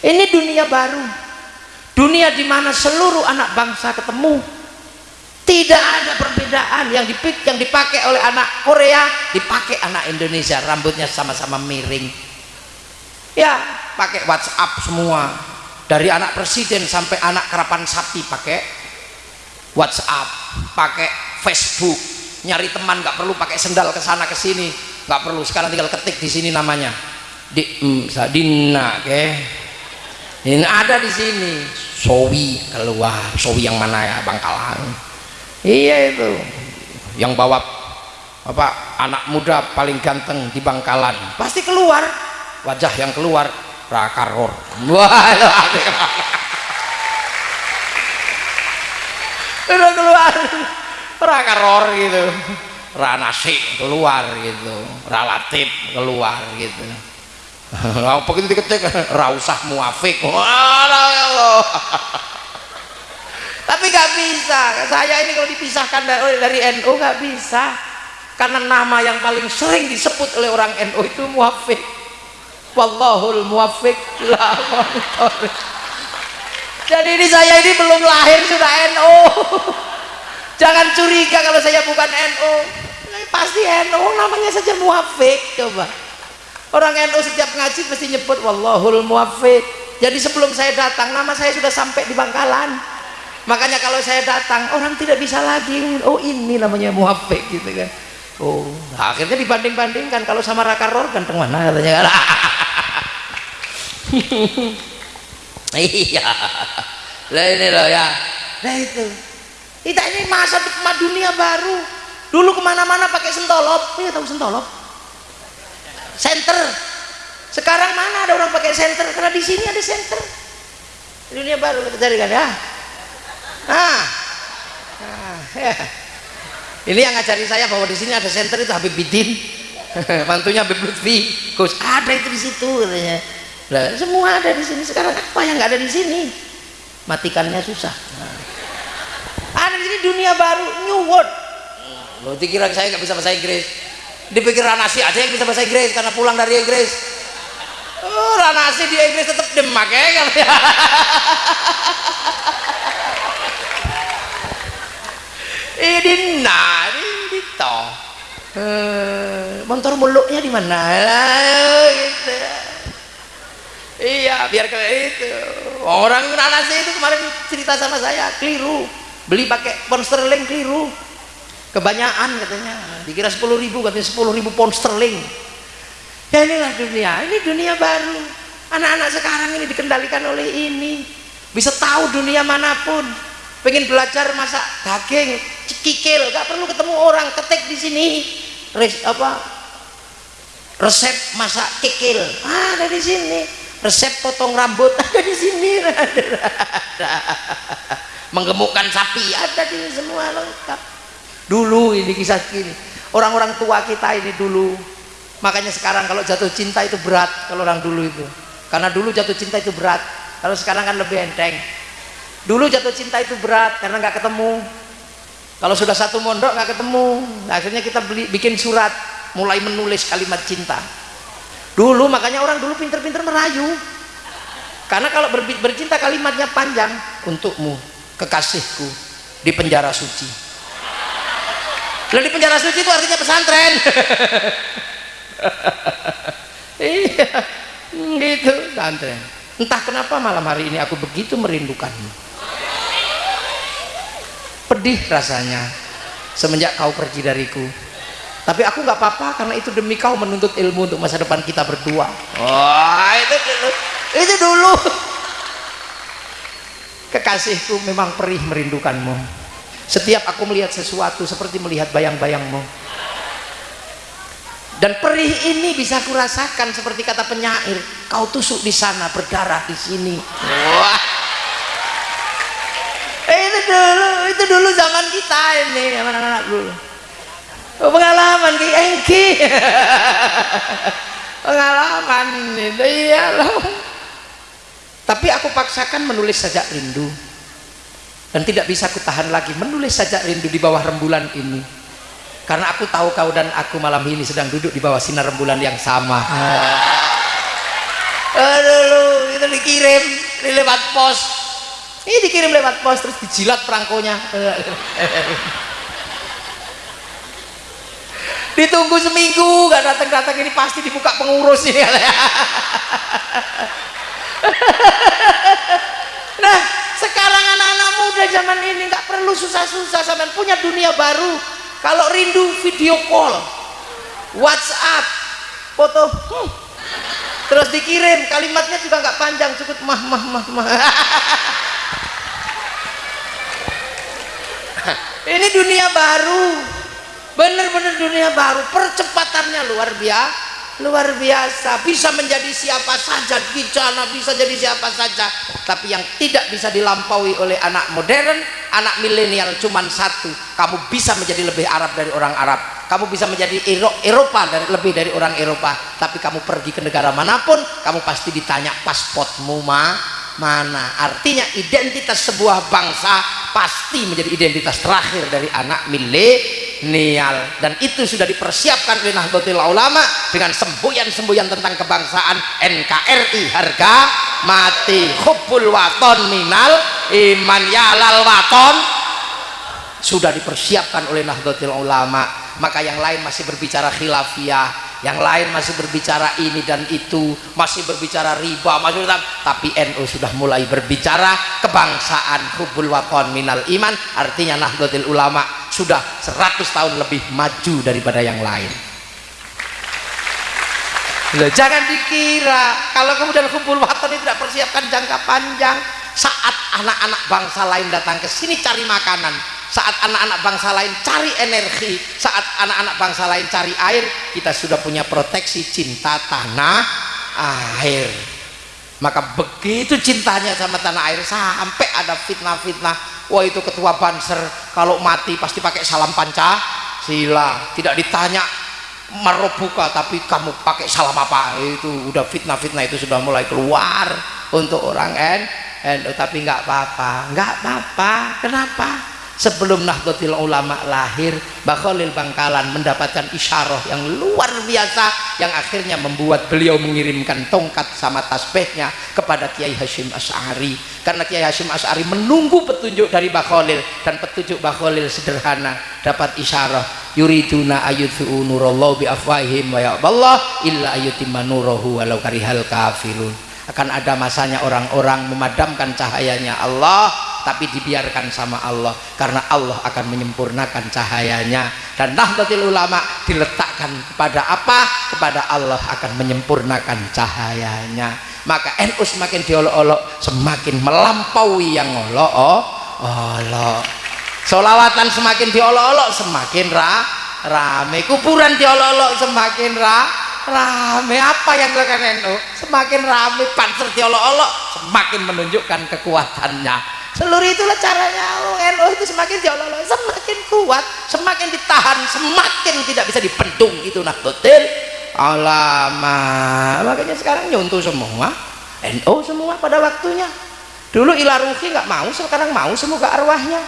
Ini dunia baru. Dunia di mana seluruh anak bangsa ketemu. Tidak ada perbedaan. Yang dipik yang dipakai oleh anak Korea dipakai anak Indonesia. Rambutnya sama-sama miring. Ya pakai WhatsApp semua. Dari anak presiden sampai anak kerapan sapi pakai WhatsApp pakai Facebook. Nyari teman nggak perlu pakai sendal ke sana ke sini nggak perlu sekarang tinggal ketik di sini namanya. Di mm, Dina ke? Ini ada di sini. Sowi keluar. Sowi yang mana ya Bangkalan iya itu. Yang bawa apa anak muda paling ganteng di Bangkalan pasti keluar. Wajah yang keluar rakaror wah udah keluar. Rakaror gitu ranasi keluar gitu. Relatif keluar gitu. *laughs* Apa gitu diketik? Rausah muafik. *laughs* Ya *laughs* tapi nggak bisa. Saya ini kalau dipisahkan dari, dari NU nggak bisa. Karena nama yang paling sering disebut oleh orang NU itu muafik. Wallahul muafik. Jadi ini saya ini belum lahir sudah NU jangan curiga kalau saya bukan NU pasti NU namanya saja muafik coba. Orang NU setiap ngaji pasti nyebut wallahul muafik. Jadi sebelum saya datang nama saya sudah sampai di Bangkalan. Makanya kalau saya datang orang tidak bisa lagi. Oh ini namanya muafik gitu kan. Oh nah, akhirnya dibanding-bandingkan. Kalau sama Raka Ror ganteng mana katanya *laughs* iya. Lah ini loh ya. Nah itu kita ini masa dunia baru. Dulu ke mana-mana pakai sentolop. Iya tahu sentolop? Center sekarang mana ada orang pakai center karena di sini ada center dunia baru kita cari kan ya? Ah, ah ya. ini yang ngajari saya bahwa di sini ada center itu Habib Bidin. *laughs* Mantunya Habib Lutfi. Gus ada itu di situ katanya. Nah, semua ada di sini. Sekarang apa yang nggak ada di sini? Matikannya susah. Nah. Ada di sini dunia baru new world. Lo dikira saya nggak bisa bahasa Inggris. Dipikir Ranasi aja yang bisa bahasa Inggris karena pulang dari Inggris. Oh Ranasi di Inggris tetap demak ya *laughs* ini nah ini toh eh, motor muluknya di mana? Gitu. iya biar kayak itu. Orang nanasi itu kemarin cerita sama saya keliru beli pakai pound sterling keliru. Kebanyakan katanya. Dikira 10 ribu katanya 10 ribu pound sterling. Ya inilah dunia. Ini dunia baru. Anak-anak sekarang ini dikendalikan oleh ini. Bisa tahu dunia mana pun. Pengen belajar masak daging kikil. Gak perlu ketemu orang ketik di sini. Res, apa? Resep masak kikil. Ada di sini. Resep potong rambut *laughs* ada di sini *laughs* menggemukkan sapi. Ada di semua lengkap. Dulu ini kisah gini. Orang-orang tua kita ini dulu. Makanya sekarang kalau jatuh cinta itu berat kalau orang dulu itu. Karena dulu jatuh cinta itu berat. Kalau sekarang kan lebih enteng. Dulu jatuh cinta itu berat karena nggak ketemu. Kalau sudah satu mondok nggak ketemu. Akhirnya kita beli, bikin surat. Mulai menulis kalimat cinta. Dulu makanya orang dulu pinter-pinter merayu. Karena kalau ber, bercinta kalimatnya panjang. Untukmu kekasihku di penjara suci. Lalu di penjara suci itu artinya pesantren. *laughs* Iya gitu pesantren. Entah kenapa malam hari ini aku begitu merindukanmu. Pedih rasanya semenjak kau pergi dariku. Tapi aku nggak apa-apa karena itu demi kau menuntut ilmu untuk masa depan kita berdua. Wah itu dulu. Itu dulu kekasihku memang perih merindukanmu. Setiap aku melihat sesuatu seperti melihat bayang-bayangmu. Dan perih ini bisa kurasakan seperti kata penyair kau tusuk di sana berdarah di sini. Wah. Eh, itu dulu itu dulu zaman kita ini anak-anak dulu pengalaman ki. Engki *laughs* pengalaman itu iyalah tapi aku paksakan menulis sajak rindu. Dan tidak bisa kutahan lagi menulis sajak rindu di bawah rembulan ini. Karena aku tahu kau dan aku malam ini sedang duduk di bawah sinar rembulan yang sama. Aduh itu dikirim di lewat pos. Ini dikirim lewat pos terus dijilat perangkonya. *laughs* Ditunggu seminggu gak datang-datang ini pasti dibuka pengurus ini *laughs* *laughs* nah sekarang anak-anak muda zaman ini nggak perlu susah-susah sampai punya dunia baru. Kalau rindu video call WhatsApp foto hmm. terus dikirim kalimatnya juga nggak panjang cukup mah mah mah mah. *laughs* Ini dunia baru bener-bener dunia baru percepatannya luar biasa luar biasa. Bisa menjadi siapa saja. Sana bisa jadi siapa saja. Tapi yang tidak bisa dilampaui oleh anak modern anak milenial cuma satu. Kamu bisa menjadi lebih Arab dari orang Arab. Kamu bisa menjadi Eropa dari lebih dari orang Eropa. Tapi kamu pergi ke negara mana pun kamu pasti ditanya pasportmu mah mana. Artinya identitas sebuah bangsa pasti menjadi identitas terakhir dari anak milenial dan itu sudah dipersiapkan oleh Nahdlatul Ulama dengan semboyan-semboyan tentang kebangsaan NKRI harga mati. Hubbul waton minal. Iman yalal waton sudah dipersiapkan oleh Nahdlatul Ulama. Maka yang lain masih berbicara khilafiyah yang lain masih berbicara ini dan itu masih berbicara riba masih tapi NU sudah mulai berbicara kebangsaan hubul wakon minal iman. Artinya Nahdlatul Ulama sudah 100 tahun lebih maju daripada yang lain. Loh, jangan dikira kalau kemudian hubul wakon ini tidak persiapkan jangka panjang saat anak-anak bangsa lain datang ke sini cari makanan saat anak-anak bangsa lain cari energi saat anak-anak bangsa lain cari air kita sudah punya proteksi cinta tanah air. Maka begitu cintanya sama tanah air sampai ada fitnah-fitnah. Wah itu ketua banser kalau mati pasti pakai salam panca sila tidak ditanya marobuka tapi kamu pakai salam apa? Itu udah fitnah-fitnah itu sudah mulai keluar untuk orang N, N tapi nggak apa-apa. Nggak apa-apa. Kenapa sebelum Nahdlatul Ulama lahir Mbah Khalil Bangkalan mendapatkan isyarah yang luar biasa yang akhirnya membuat beliau mengirimkan tongkat sama tasbihnya kepada Kiai Hashim Ash'ari. Karena Kiai Hashim Ash'ari menunggu petunjuk dari Mbah Khalil dan petunjuk Mbah Khalil sederhana dapat isyarah. Yuriduna ayuthu nurallahu bi afwahim wa Allah illa ayutimma nurahu walau karihal kafirun. Akan ada masanya orang-orang memadamkan cahayanya. Allah tapi dibiarkan sama Allah karena Allah akan menyempurnakan cahayanya. Dan Nahdlatul Ulama diletakkan kepada apa? kepada Allah akan menyempurnakan cahayanya. Maka NU semakin diolok-olok semakin melampaui yang olok-olok. Solawatan semakin diolok-olok semakin ra rame. Kuburan diolok-olok semakin ra rame apa yang dilakukan NU semakin rame panser diolok-olok semakin menunjukkan kekuatannya. Seluruh itulah caranya. NU itu semakin diolok semakin kuat semakin ditahan semakin tidak bisa dipendung itu Nahdlatul Ulama makanya sekarang nyuntuh semua. NU semua pada waktunya. Dulu Ilaruhi nggak mau sekarang mau semoga arwahnya.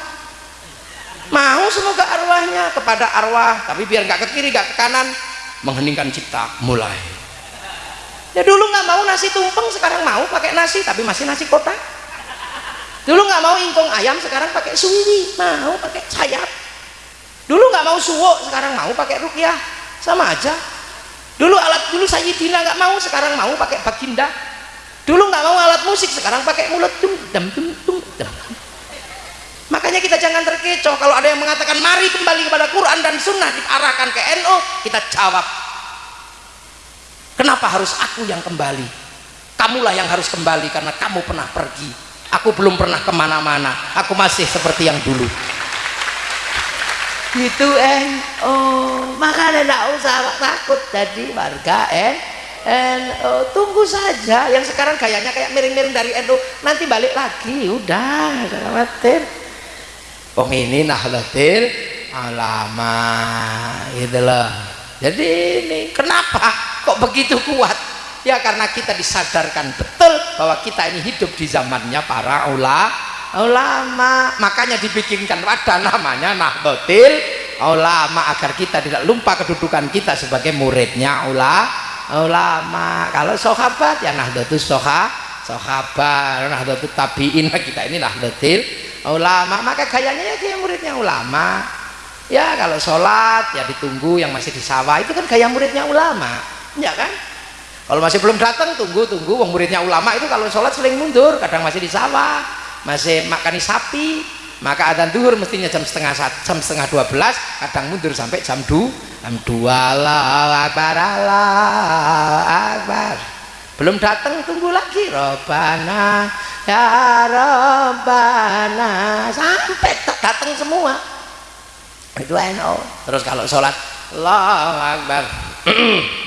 Mau semoga arwahnya kepada arwah tapi biar nggak ke kiri nggak ke kanan mengheningkan cipta mulai. Ya dulu nggak mau nasi tumpeng sekarang mau pakai nasi tapi masih nasi kotak. Dulu nggak mau ingkung ayam sekarang pakai suwi mau pakai sayap. Dulu nggak mau suwo sekarang mau pakai rukyah sama aja. Dulu alat dulu sayyidina nggak mau sekarang mau pakai baginda. Dulu nggak mau alat musik sekarang pakai mulut tum dam tum tum dam makanya kita jangan terkecoh kalau ada yang mengatakan mari kembali kepada Quran dan Sunnah diarahkan ke NU kita jawab. Kenapa harus aku yang kembali? Kamulah yang harus kembali karena kamu pernah pergi. Aku belum pernah ke mana-mana. Aku masih seperti yang dulu. Gitu NU makanya tidak usah takut jadi warga NU NU tunggu saja. Yang sekarang gayanya kayak miring-miring dari NU nanti balik lagi udah jangan khawatir Wong ini nahdlatil ulama gitu loh. Jadi ini kenapa kok begitu kuat? Ya karena kita disadarkan betul bahwa kita ini hidup di zamannya para ulama ulama. Makanya dibikinkan wadah namanya nahdlatil ulama agar kita tidak lupa kedudukan kita sebagai muridnya ulama ulama. Kalau sahabat ya nahdlatul soha sahabat. Nahdlatul tabiin kita ini nahdlatil ulama maka gayanya ya dia muridnya ulama. Ya kalau sholat ya ditunggu yang masih di sawah. Itu kan gaya muridnya ulama. Ya kan? Kalau masih belum datang tunggu tunggu. Wong muridnya ulama itu kalau sholat sering mundur kadang masih di sawah. Masih makani sapi. Maka adzan duhur mestinya jam setengah jam setengah dua belas kadang mundur sampai jam dua jam dua. Lah akbar akbar belum datang tunggu lagi. Robana ya Rabbana. Sampai datang semua. Itu NO terus kalau sholat Allah Akbar. *clears throat*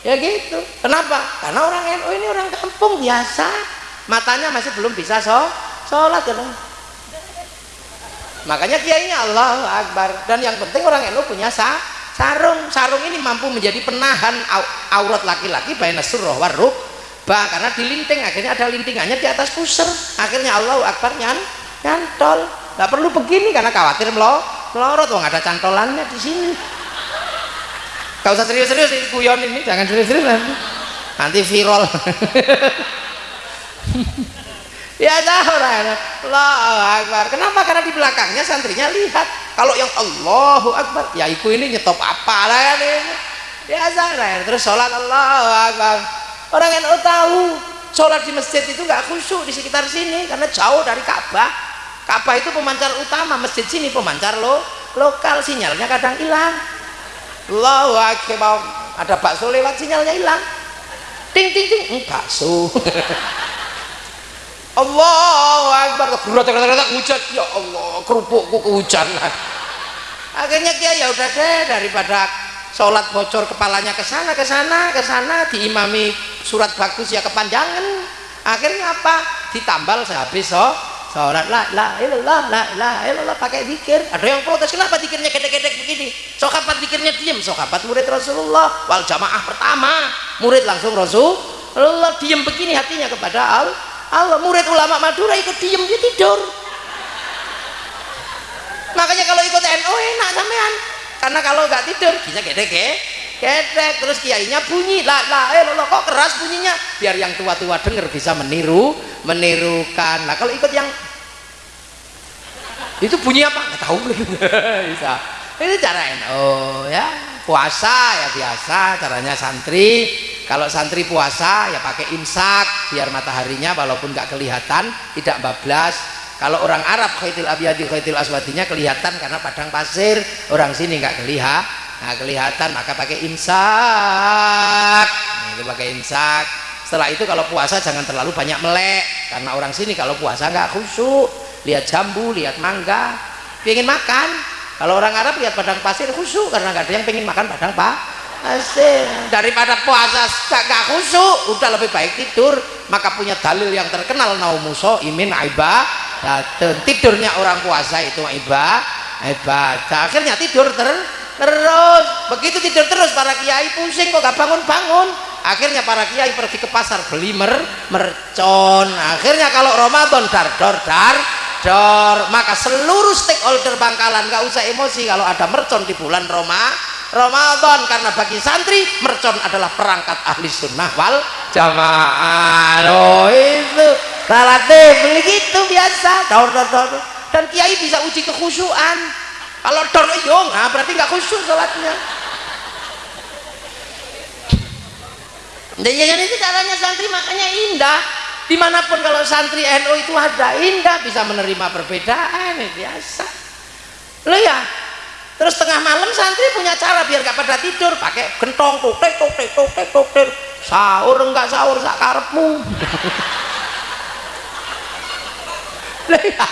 Ya gitu. Kenapa? Karena orang NO ini orang kampung biasa. Matanya masih belum bisa so sholat gitu. makanya kiainya Allah Akbar. Dan yang penting orang NO punya sa sarung sarung ini mampu menjadi penahan aurat laki-laki baina surah waruk bah karena dilinting akhirnya ada lintingannya di atas pusar. Akhirnya Allah Akbar nyan nyantol. Nggak perlu begini karena khawatir melo melorot. Wong ada cantolannya di sini. Gak usah serius-serius ini kuyon ini jangan serius-serius nanti viral *laughs* ya orang Allahu Akbar. Kenapa? Karena di belakangnya santrinya lihat. Kalau yang Allahu Akbar ya iku ini nyetop apa lah kan ini. Biasa terus sholat Allahu Akbar. Orang yang tahu sholat di masjid itu nggak khusyuk di sekitar sini karena jauh dari Ka'bah. Ka'bah itu pemancar utama masjid sini pemancar lo lokal sinyalnya kadang hilang. Allahu Akbar. Ada bakso lewat sinyalnya hilang. Ting ting ting. Hmm, bakso *laughs* Allahu Akbar. Hujan. Ya Allah kerupukku kehujanan akhirnya dia ya udah deh daripada sholat bocor kepalanya ke sana ke sana ke sana diimami surat bagus ya kepanjangan. Akhirnya apa? Ditambal sehabis so sholat. La la ilallah la la ilallah pakai dikir. Ada yang protes kenapa dikirnya gedek-gedek begini? Sokapat dikirnya diem. Sokapat murid Rasulullah wal jamaah pertama. Murid langsung Rasulullah diem begini hatinya kepada Allah Allah murid ulama Madura ikut diem dia tidur. Makanya kalau ikut NU enak sampean. Karena kalau nggak tidur bisa gede gedek gedek terus kiainya bunyi lah lah eh lo kok keras bunyinya? Biar yang tua-tua denger bisa meniru menirukan. Nah kalau ikut yang itu bunyi apa? Nggak tahu. *laughs* Bisa itu cara oh ya. Puasa ya biasa caranya santri. Kalau santri puasa ya pakai imsak biar mataharinya walaupun nggak kelihatan tidak bablas. Kalau orang Arab khaitil abiyadi khaitil aswadinya kelihatan karena padang pasir. Orang sini nggak kelihatan nggak kelihatan maka pakai imsak. Nah, itu pakai imsak. Setelah itu kalau puasa jangan terlalu banyak melek karena orang sini kalau puasa nggak khusyuk. Lihat jambu lihat mangga. Pengen makan kalau orang Arab lihat padang pasir khusyuk karena nggak ada yang pengen makan padang pasir. Daripada puasa gak, khusyuk udah lebih baik tidur. Maka punya dalil yang terkenal naumuso imin datang tidurnya orang puasa itu ibadah ibadah. Akhirnya tidur ter terus. Begitu tidur terus para kiai pusing kok gak bangun-bangun? Akhirnya para kiai pergi ke pasar beli mer mercon. Akhirnya kalau Ramadan dar dor dar dor. Maka seluruh stakeholder bangkalan gak usah emosi kalau ada mercon di bulan Roma Ramadan. Karena bagi santri mercon adalah perangkat ahli sunnah wal jamaah. Oh itu relatif. Begitu biasa. Dor dor dor dan kiai bisa uji kekhusyuan. Kalau dor yo nah berarti nggak khusyuk sholatnya. Dan ya, itu caranya santri makanya indah di mana pun kalau santri NU itu ada indah bisa menerima perbedaan ya biasa. Lo ya terus tengah malam santri punya cara biar gak pada tidur pakai gentong tutek tutek tutek tutek sahur enggak sahur sakarepmu *laughs* ya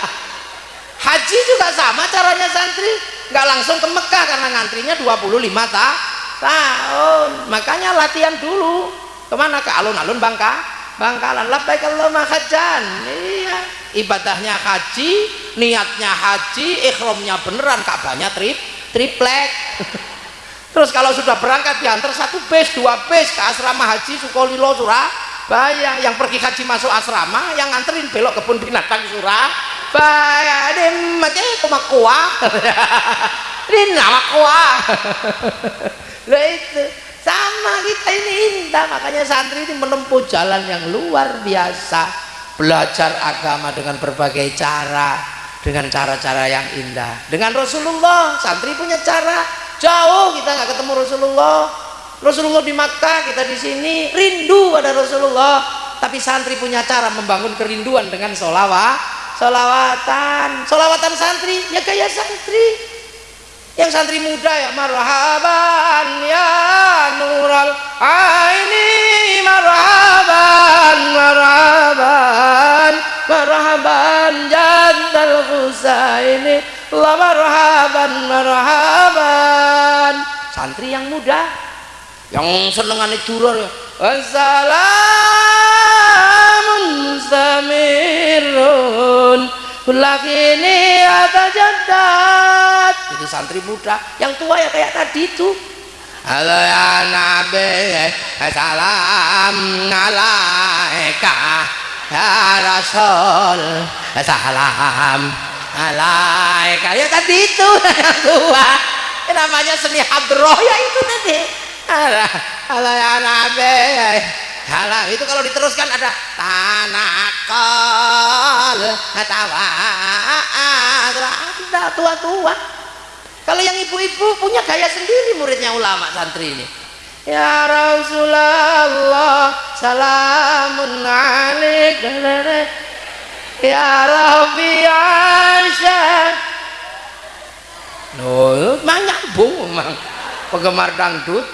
haji juga sama caranya santri. Nggak langsung ke Mekah karena ngantrinya 25 ta tahun. Makanya latihan dulu. Ke mana? Ke alun-alun Bangka Bangkalan. Labbaik Allahumma hajjan. Iya. Ibadahnya haji niatnya haji ikhramnya beneran Ka'bahnya trip triplek. *laughs* Terus kalau sudah berangkat diantar satu base dua base ke asrama haji Sukolilo Surabaya. Yang pergi haji masuk asrama yang nganterin belok kebun binatang Surabaya. Ini macam kumak kuah. *laughs* Ini nama kuah. *laughs* Itu sama kita ini indah makanya santri ini menempuh jalan yang luar biasa. Belajar agama dengan berbagai cara dengan cara-cara yang indah. Dengan Rasulullah santri punya cara. Jauh kita nggak ketemu Rasulullah. Rasulullah di Makkah kita di sini rindu pada Rasulullah. Tapi santri punya cara membangun kerinduan dengan solawat solawatan solawatan santri ya kayak santri yang santri muda ya marhaban ya nural aini marhaban marhaban marhaban jandal husaini la marhaban marhaban. Santri yang muda yang senengane durur ya. Assalamun mustamirun ini ada jadat itu santri muda yang tua ya kayak tadi itu. Halo ya Nabi Salam alaika Ya Rasul Salam alaika. Ya tadi itu *laughs* yang tua. Ya, namanya seni hadroh ya itu tadi. Halo ya Nabi. Halah itu kalau diteruskan ada tanakal tawa ada tua-tua kalau yang ibu-ibu punya gaya sendiri muridnya ulama santri ini. Ya Rasulullah salamun alaik Ya Rabbi Aisyah Loh, nyambung memang penggemar dangdut.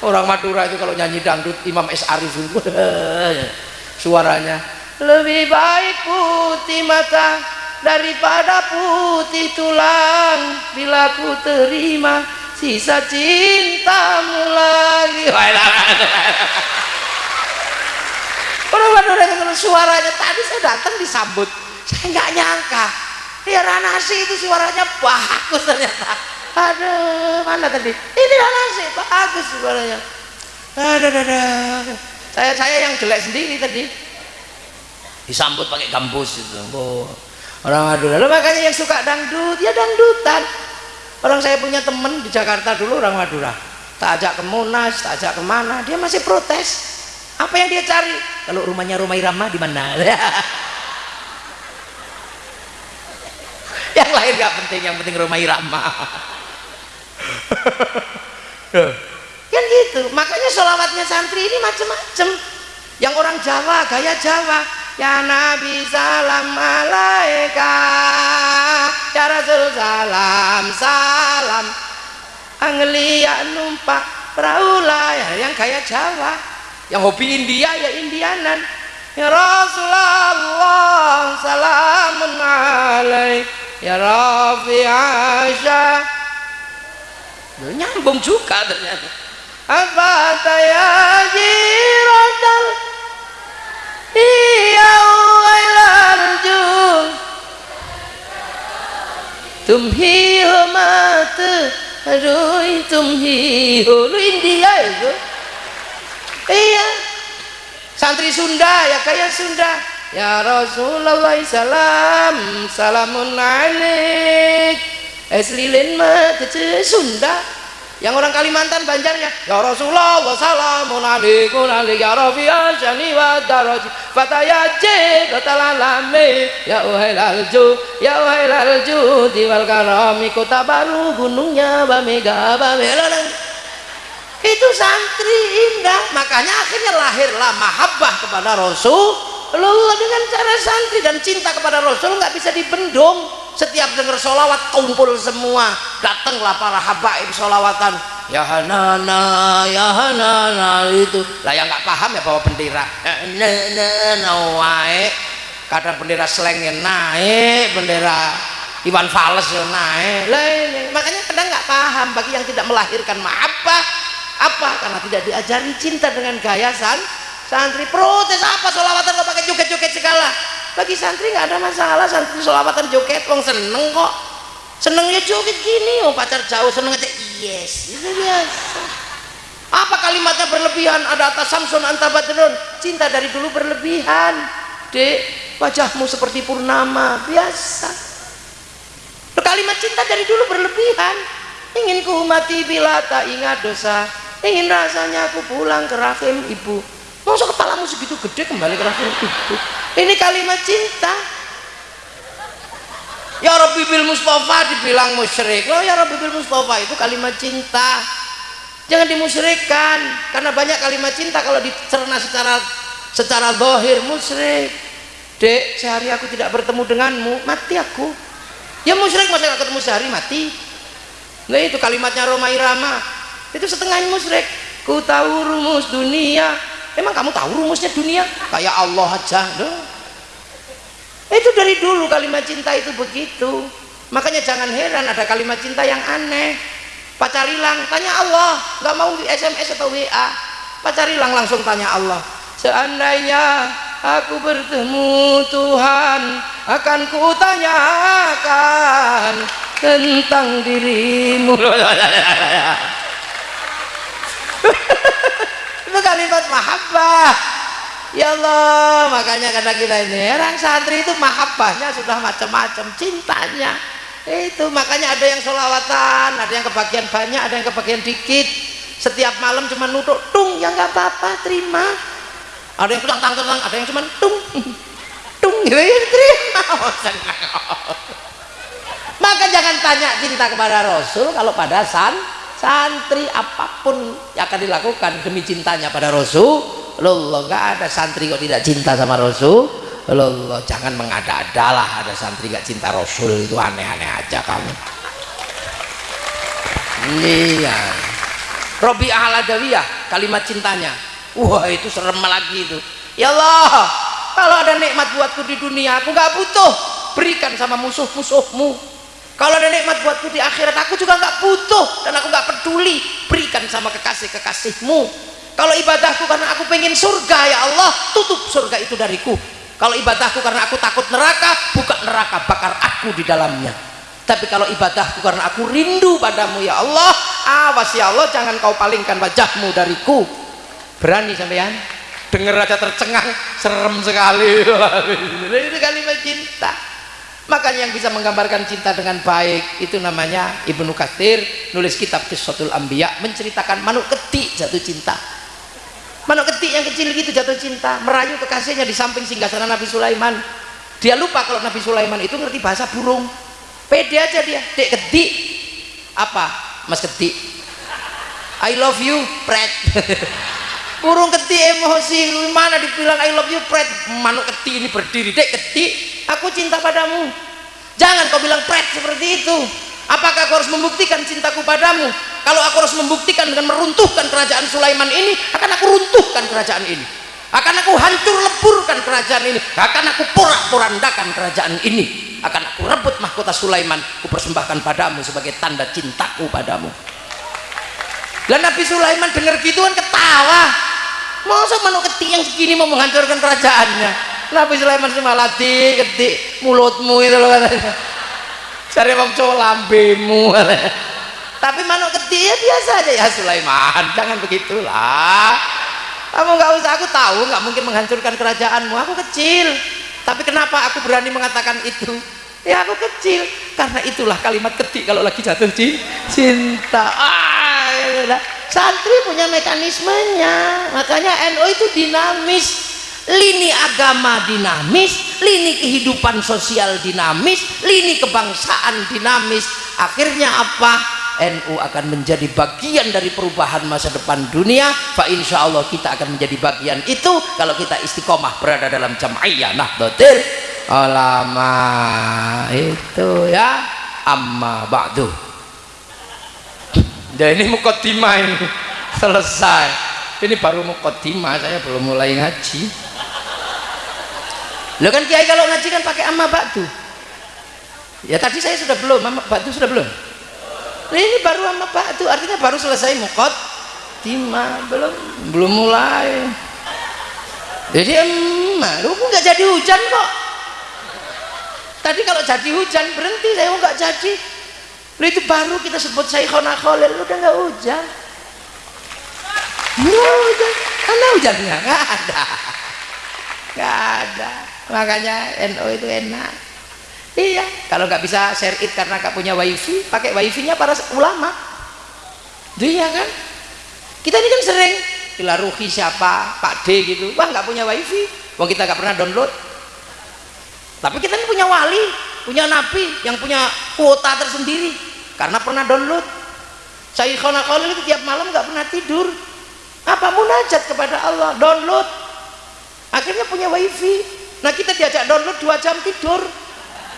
Orang Madura itu kalau nyanyi dangdut Imam S. Arifin *laughs* suaranya. Lebih baik putih mata daripada putih tulang bila ku terima sisa cintamu lagi. Orang itu suaranya tadi saya datang disambut. Saya nggak nyangka. Ya Ranasi itu suaranya bagus ternyata. Ada mana tadi? Ini nasi bagus suaranya. Ada ada saya saya yang jelek sendiri tadi. Disambut pakai kampus itu. Oh, orang Madura. Lalu makanya yang suka dangdut ya dangdutan. Orang saya punya temen di Jakarta dulu orang Madura. Tak ajak ke Monas tak ajak ke mana dia masih protes. Apa yang dia cari? Kalau rumahnya rumah Irama di mana? *laughs* Yang lain gak penting yang penting rumah Irama. *laughs* Kan gitu. Makanya sholawatnya santri ini macam-macam yang orang Jawa gaya Jawa ya Nabi salam alaika ya Rasul salam salam. Anglia numpak peraula ya yang gaya Jawa. Yang hobi India ya Indianan. Ya Rasulullah salamun alaik. Ya Rafi Aisyah. Nyambung juga ternyata. Apa tayaji rodal iya wailarju tumhi homat aduh tumhi hulu India itu. Iya santri Sunda ya kayak Sunda. Ya Rasulullah salam salamun alaik. Eh, es lilin mah Sunda yang orang Kalimantan Banjarnya ya Rasulullah salamun alaikum alaik ya Rafi'a syani wa daraji fatayaji katalalame ya uhai lalju ya uhai lalju diwal karami kota baru gunungnya bamega bamela itu santri indah makanya akhirnya lahirlah mahabbah kepada Rasulullah dengan cara santri dan cinta kepada Rasul nggak bisa dibendung. Setiap dengar sholawat kumpul semua. Datanglah para habaib sholawatan. Ya hanana ya hanana itu. Lah yang nggak paham ya bawa bendera. Naik kadang bendera selengnya naik bendera Iwan Fals ya naik. Lah ini. Makanya kadang nggak paham bagi yang tidak melahirkan. Apa apa? Karena tidak diajari cinta dengan gaya san santri protes apa solawatan kok pakai joget-joget segala? Bagi santri nggak ada masalah santri solawatan joget wong seneng kok. Senengnya joget gini oh pacar jauh seneng aja yes itu biasa. Apa kalimatnya berlebihan? Ada atas Samson antabadrun cinta dari dulu berlebihan. Dek wajahmu seperti purnama biasa. Kalimat cinta dari dulu berlebihan. Ingin ku mati bila tak ingat dosa. Ingin rasanya aku pulang ke rahim ibu masa kepalamu segitu gede kembali ke ibu ini kalimat cinta. Ya Rabbi bil Mustafa dibilang musyrik. Loh ya Rabbi bil Mustafa itu kalimat cinta. Jangan dimusyrikkan karena banyak kalimat cinta kalau dicerna secara secara dohir musyrik. Dek sehari aku tidak bertemu denganmu mati aku. Ya musyrik masa ketemu sehari mati. Nah itu kalimatnya Roma Irama itu setengah musyrik. Ku tahu rumus dunia emang kamu tahu rumusnya dunia? Kayak Allah aja Duh. itu dari dulu kalimat cinta itu begitu. Makanya jangan heran ada kalimat cinta yang aneh. Pacar hilang tanya Allah. Nggak mau SMS atau WA pacar hilang langsung tanya Allah. Seandainya aku bertemu Tuhan akan kutanyakan tentang dirimu *laughs* itu kalimat mahabbah. Ya Allah makanya kadang kita ini orang santri itu mahabbahnya sudah macam-macam cintanya. Itu makanya ada yang solawatan ada yang kebagian banyak ada yang kebagian dikit. Setiap malam cuma nutuk tung ya nggak apa-apa terima. Ada yang tang tang ada yang cuma tung *laughs* tung gitu ya terima. *laughs* Oh, maka jangan tanya cinta kepada Rasul kalau pada san santri apa pun yang akan dilakukan demi cintanya pada Rasulullah nggak ada santri kok tidak cinta sama Rasulullah jangan mengada-adalah ada santri gak cinta Rasul itu aneh-aneh aja kamu. Iya. Robi Ahladawiyah kalimat cintanya. Wah itu serem lagi itu. Ya Allah kalau ada nikmat buatku di dunia aku nggak butuh. Berikan sama musuh-musuhmu kalau ada nikmat buatku di akhirat aku juga nggak butuh. Dan aku nggak peduli. Berikan sama kekasih-kekasihmu. Kalau ibadahku karena aku pengen surga ya Allah tutup surga itu dariku. Kalau ibadahku karena aku takut neraka buka neraka bakar aku di dalamnya. Tapi kalau ibadahku karena aku rindu padamu ya Allah awas ya Allah jangan kau palingkan wajahmu dariku. Berani sampean? Dengar aja tercengang serem sekali. *laughs* Itu kalimat cinta makanya yang bisa menggambarkan cinta dengan baik itu namanya Ibnu Katsir nulis kitab Qissatul Anbiya menceritakan manuk ketik jatuh cinta. Manuk ketik yang kecil gitu jatuh cinta merayu kekasihnya di samping singgasana Nabi Sulaiman. Dia lupa kalau Nabi Sulaiman itu ngerti bahasa burung. Pede aja dia dek ketik. Apa? Mas ketik. I love you pret *laughs* burung ketik emosi mana dibilang I love you pret. Manuk ketik ini berdiri dek ketik aku cinta padamu. Jangan kau bilang pret seperti itu. Apakah aku harus membuktikan cintaku padamu? Kalau aku harus membuktikan dengan meruntuhkan kerajaan Sulaiman ini akan aku runtuhkan kerajaan ini. Akan aku hancur leburkan kerajaan ini. Akan aku porak-porandakan kerajaan ini. Akan aku rebut mahkota Sulaiman aku persembahkan padamu sebagai tanda cintaku padamu dan Nabi Sulaiman dengar gitu kan ketawa. Masa manuk ketik yang segini mau menghancurkan kerajaannya? Nabi Sulaiman semalati ketik mulutmu itu loh katanya. Cari wong cowok lambemu tapi manuk ketik ya biasa aja. Ya Sulaiman jangan begitulah. Kamu nggak usah aku tahu nggak mungkin menghancurkan kerajaanmu. Aku kecil. Tapi kenapa aku berani mengatakan itu ya aku kecil. Karena itulah kalimat ketik kalau lagi jatuh cinta. Ah, santri punya mekanismenya. Makanya NU itu dinamis. Lini agama dinamis. Lini kehidupan sosial dinamis. Lini kebangsaan dinamis. Akhirnya apa? NU akan menjadi bagian dari perubahan masa depan dunia. Fa insya Allah kita akan menjadi bagian itu kalau kita istiqomah berada dalam jam'iyah. Nahdlatul ulama itu ya amma ba'du. Dan ini mukotimah ini. Selesai. Ini baru mukotimah saya belum mulai ngaji. Lo kan kiai kalau ngaji kan pakai amma ba'du. Ya tadi saya sudah belum. Amma ba'du sudah belum? Nah, ini baru amma ba'du. Artinya baru selesai mukot timah belum belum mulai. Jadi emma lu nggak jadi hujan kok tadi kalau jadi hujan berhenti. Saya nggak jadi. Lu itu baru kita sebut Syekhona Khalil. Udah nggak hujan. Nggak hujan. Karena hujannya nggak ada. Nggak ada. Makanya NO itu enak. Iya. Kalau nggak bisa share it karena nggak punya wifi pakai wifi nya para ulama. Iya kan? Kita ini kan sering Ilaruhi siapa? Pak D gitu. Wah nggak punya wifi. Wah kita nggak pernah download tapi kita ini punya wali punya nabi yang punya kuota tersendiri. Karena pernah download. Syekhona Khalil itu tiap malam nggak pernah tidur. Apa munajat kepada Allah? Download. Akhirnya punya wifi. Nah kita diajak download dua jam tidur.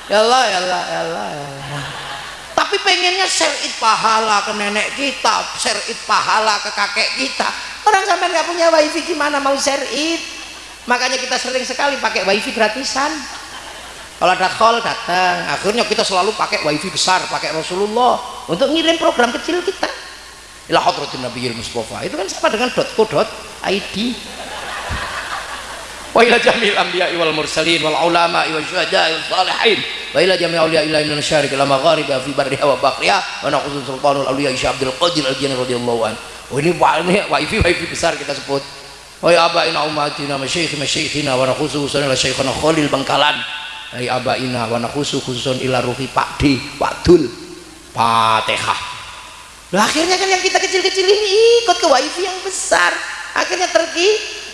Ya Allah ya Allah ya Allah, ya Allah. tapi pengennya share it pahala ke nenek kita share it pahala ke kakek kita. Orang sampai nggak punya wifi gimana mau share it? Makanya kita sering sekali pakai wifi gratisan kalau ada call datang akhirnya kita selalu pakai wifi besar pakai Rasulullah untuk ngirim program kecil kita. Ila hadratin nabiyil mustafa. Itu kan sama dengan .co.id wa ila jamil anbiya wal mursalin wal ulama wal syuhada wal salihin. Wa ila jami' awliya ila min syarik ila magharib fi barriha wa bahriha wa naqulu sultanul awliya Syekh Abdul Qadir Al-Jani radhiyallahu an oh ini wifi wifi besar kita sebut. Wa ya abaina ummatina masyayikh masyayikhina wa naqulu ila syekhana Khalil Bangkalan ay abaina wa naqulu khususan ila ruhi Pak D Wadul Fatihah. Nah, akhirnya kan yang kita kecil-kecil ini ikut ke wifi yang besar. Akhirnya terki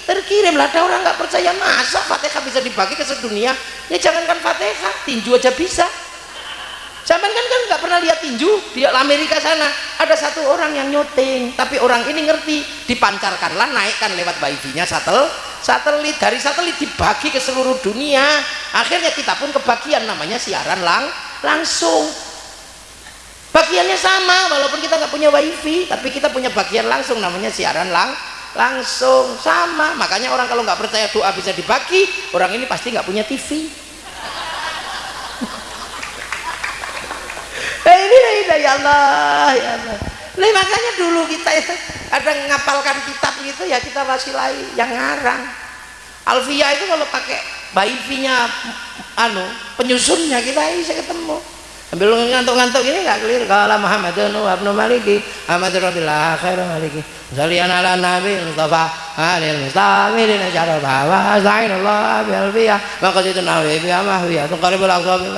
terkirim lah. Ada orang nggak percaya masa fatihah bisa dibagi ke sedunia? Ya jangankan fatihah tinju aja bisa. Zaman kan kan nggak pernah lihat tinju di Amerika sana. Ada satu orang yang nyuting tapi orang ini ngerti. Dipancarkanlah naikkan lewat wifi-nya satel satelit dari satelit dibagi ke seluruh dunia. Akhirnya kita pun kebagian namanya siaran lang langsung. Bagiannya sama walaupun kita nggak punya wifi tapi kita punya bagian langsung namanya siaran lang langsung. Sama makanya orang kalau nggak percaya doa bisa dibagi orang ini pasti nggak punya TV *laughs* eh ini ya Allah ya Allah Nah, makanya dulu kita ya, ada ngapalkan kitab gitu ya kita wasilai yang ngarang. Alfia itu kalau pakai wifi-nya anu penyusunnya kita bisa ketemu. Sambil ngantuk-ngantuk ini nggak clear kalau Muhammadun wa ibnu Maliki Ahmad Rabbillah khairu Maliki Zalian ala Nabi Mustafa Alil Mustamir Ini cara bawa Zain Allah Abi Alfiyah Maka itu Nabi Bi Amahwiyah Tukaribul Aqsa Bi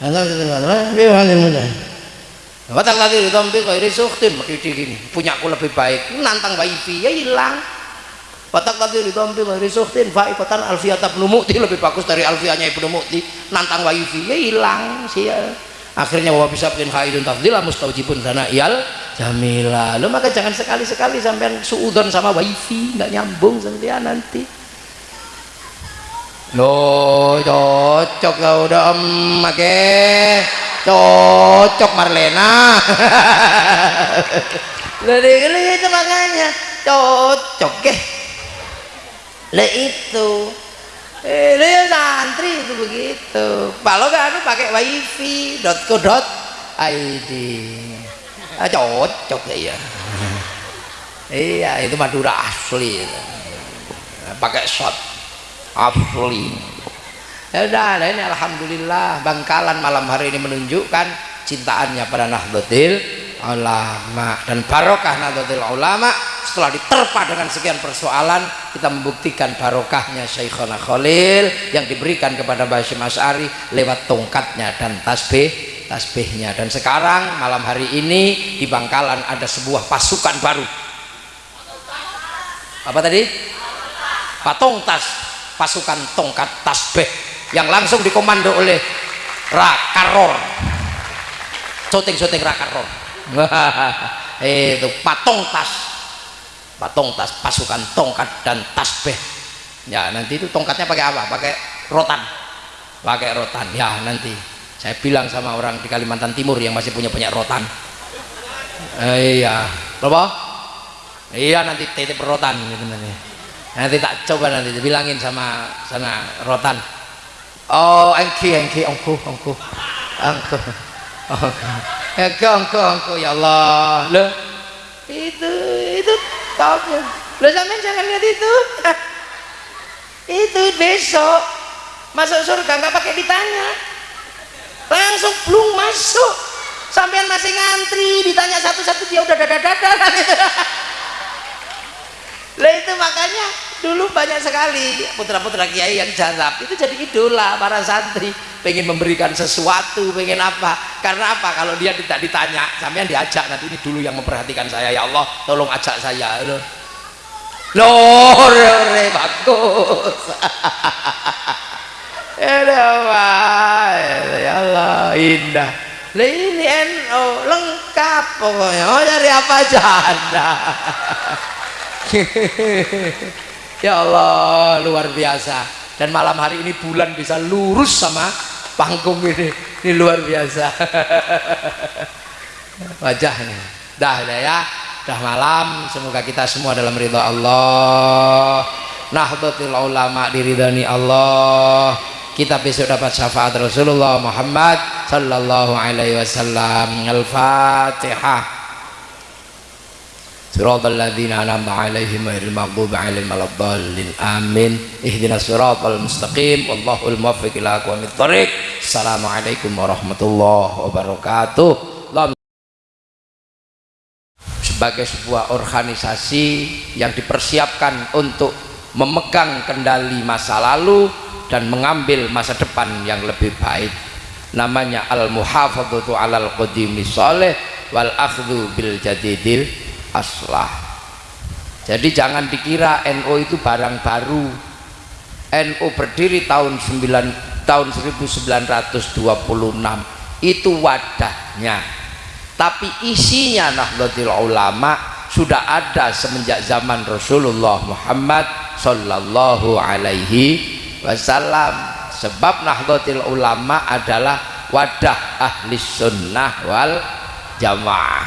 Aqsa Bi Watak lagi di tompi kairi suktin Maki gini. Punya aku lebih baik. Nantang wifi ya hilang. Watak lagi di tompi kairi suktin Faikotan Alfiyah Tabnu Mukti *laughs* lebih bagus dari Alfiyahnya Ibnu Mukti. Nantang wifi ya hilang. Sih akhirnya bahwa bisa bikin haidun tafdilah mustaujibun dana iyal jamila. Lo maka jangan sekali-sekali sampai suudon sama wifi nggak nyambung sampai nanti lo cocok kau udah emak cocok Marlena jadi itu makanya cocok ke le itu eh dia santri itu begitu kalau kan anu pakai wifi .co .id ah, cocok ya iya itu Madura asli pakai shot asli ya udah ini Alhamdulillah Bangkalan malam hari ini menunjukkan cintaannya pada Nahdlatul Ulama dan barokah Nahdlatul Ulama. Setelah diterpa dengan sekian persoalan kita membuktikan barokahnya Syekhona Khalil yang diberikan kepada Basyim As'ari lewat tongkatnya dan tasbih tasbihnya. Dan sekarang malam hari ini di Bangkalan ada sebuah pasukan baru. Apa tadi? patung tas pasukan tongkat tasbih yang langsung dikomando oleh Rakaror syuting-syuting Rakaror *laughs* itu patung tas. Patung tas pasukan tongkat dan tasbih. Ya nanti itu tongkatnya pakai apa? Pakai rotan. Pakai rotan. Ya nanti. Saya bilang sama orang di Kalimantan Timur yang masih punya punya rotan. Eh, iya. Apa? Iya nanti titip rotan gitu nanti nanti tak coba nanti bilangin sama sana rotan. Oh engki engki ongku ongku. Ongku. Engki ongku ongku ya Allah. Lo itu itu topnya lo sampean jangan lihat itu. *laughs* Itu besok. Masuk surga nggak pakai ditanya. Langsung belum masuk. Sampean masih ngantri ditanya satu-satu dia udah dada-dada. *laughs* Lah itu makanya dulu banyak sekali putra-putra kiai yang jarab. Itu jadi idola para santri. Pengen memberikan sesuatu pengen apa. Karena apa? Kalau dia tidak ditanya sampean diajak nanti ini dulu yang memperhatikan saya. Ya Allah tolong ajak saya. Loh. Loh bagus. *laughs* Ya Allah indah. Ini NO lengkap pokoknya. Oh dari apa aja anda *laughs* ya Allah luar biasa. Dan malam hari ini bulan bisa lurus sama panggung ini. Ini luar biasa. *laughs* Wajahnya dah dah ya. Dah malam. Semoga kita semua dalam ridha Allah. Nahdlatul ulama diridani Allah. Kita besok dapat syafaat Rasulullah Muhammad sallallahu alaihi wasallam. Al-fatihah صراط الذين أنعمت عليهم غير المغضوب عليهم ولا الضالين آمين اهدنا الصراط المستقيم والله الموفق إلى أقوم الطريق السلام عليكم ورحمة الله وبركاته sebagai sebuah organisasi yang dipersiapkan untuk memegang kendali masa lalu dan mengambil masa depan yang lebih baik namanya al-muhafadzatu alal qadimi soleh wal akhdhu bil jadidil aslah. Jadi jangan dikira NU itu barang baru. NU berdiri tahun 9 tahun 1926 itu wadahnya. Tapi isinya Nahdlatul Ulama sudah ada semenjak zaman Rasulullah Muhammad sallallahu alaihi wasallam. Sebab Nahdlatul Ulama adalah wadah ahli sunnah wal jamaah.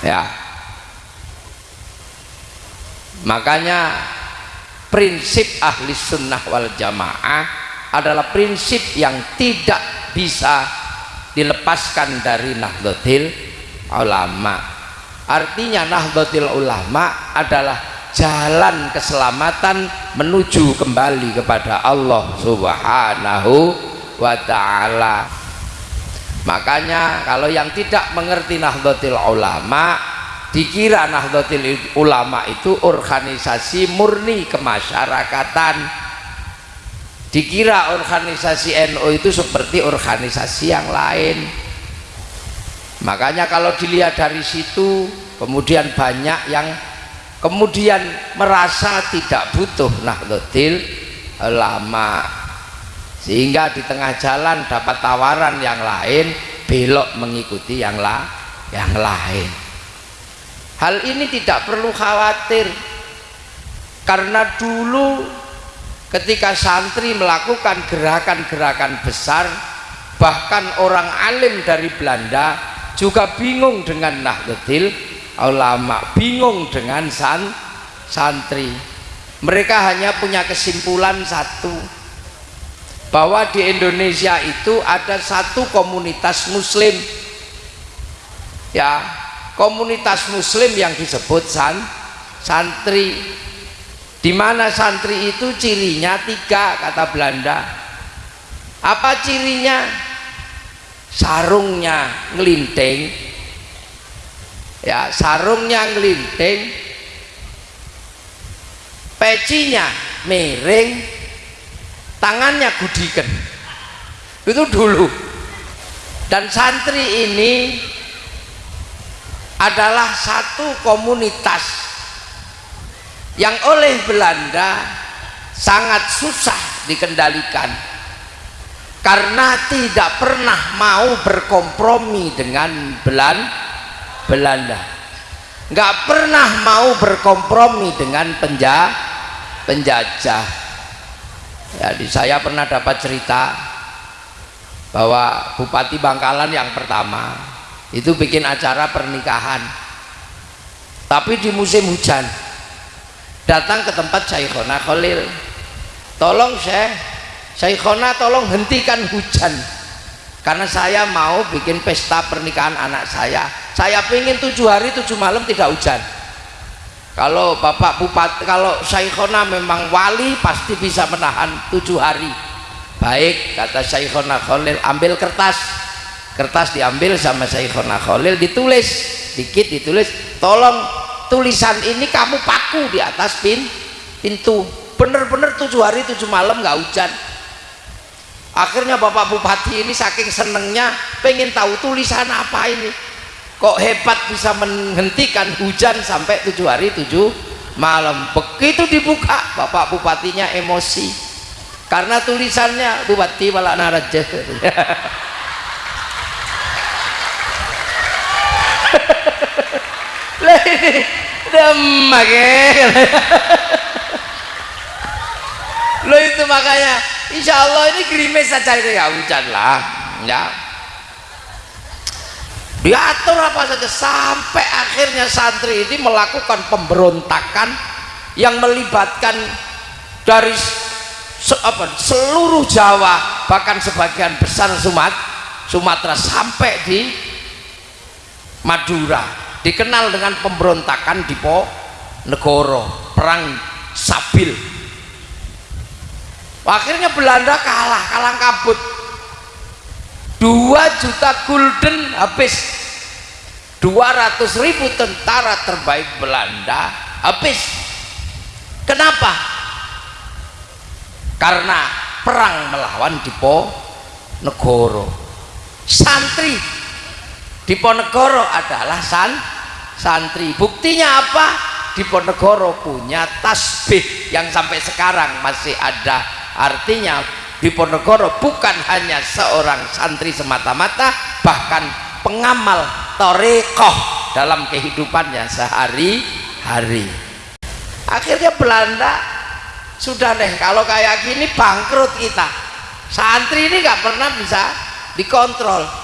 Ya makanya prinsip ahli sunnah wal jamaah adalah prinsip yang tidak bisa dilepaskan dari Nahdlatul Ulama. Artinya Nahdlatul Ulama adalah jalan keselamatan menuju kembali kepada Allah subhanahu wa ta'ala. Makanya kalau yang tidak mengerti Nahdlatul Ulama dikira Nahdlatul Ulama itu organisasi murni kemasyarakatan. Dikira organisasi NU itu seperti organisasi yang lain. Makanya kalau dilihat dari situ kemudian banyak yang kemudian merasa tidak butuh Nahdlatul lama sehingga di tengah jalan dapat tawaran yang lain belok mengikuti yang la yang lain hal ini tidak perlu khawatir. Karena dulu ketika santri melakukan gerakan-gerakan besar bahkan orang alim dari Belanda juga bingung dengan Nahdlatul ulama bingung dengan san, santri. Mereka hanya punya kesimpulan satu bahwa di Indonesia itu ada satu komunitas muslim. Ya komunitas muslim yang disebut san, santri. Di mana santri itu cirinya tiga kata Belanda. Apa cirinya? Sarungnya ngelinting. Ya sarungnya ngelinting. Pecinya miring. Tangannya gudikan. Itu dulu. Dan santri ini adalah satu komunitas yang oleh Belanda sangat susah dikendalikan karena tidak pernah mau berkompromi dengan Belanda Belanda. Nggak pernah mau berkompromi dengan penja penjajah. Jadi saya pernah dapat cerita bahwa Bupati Bangkalan yang pertama itu bikin acara pernikahan. Tapi di musim hujan datang ke tempat Syekhona Khalil. Tolong Syekh Syekhona tolong hentikan hujan. Karena saya mau bikin pesta pernikahan anak saya. Saya ingin tujuh hari tujuh malam tidak hujan. Kalau bapak bupati kalau Syekhona memang wali pasti bisa menahan tujuh hari. Baik kata Syekhona Khalil ambil kertas kertas diambil sama Syekhona Khalil ditulis. Dikit ditulis tolong tulisan ini kamu paku di atas pin pintu. Bener-bener tujuh hari tujuh malam nggak hujan. Akhirnya bapak bupati ini saking senengnya pengen tahu tulisan apa ini. Kok hebat bisa menghentikan hujan sampai tujuh hari tujuh malam. Begitu dibuka bapak bupatinya emosi. Karena tulisannya bupati malah naraja *laughs* demak lo itu makanya insya Allah ini gerimis saja itu. Ya hujan lah. Ya. Diatur apa saja sampai akhirnya santri ini melakukan pemberontakan yang melibatkan dari se apa, seluruh Jawa bahkan sebagian besar Sumat, Sumatera sampai di Madura dikenal dengan pemberontakan di Po Negoro perang Sabil. Akhirnya Belanda kalah kalah kabut. 2 juta gulden habis. 200 ribu tentara terbaik Belanda habis. Kenapa? Karena perang melawan Dipo Negoro. Santri Diponegoro adalah san santri. Buktinya apa? Diponegoro punya tasbih yang sampai sekarang masih ada. Artinya Diponegoro bukan hanya seorang santri semata-mata bahkan pengamal torekoh dalam kehidupannya sehari-hari. Akhirnya Belanda sudah deh kalau kayak gini bangkrut kita. Santri ini gak pernah bisa dikontrol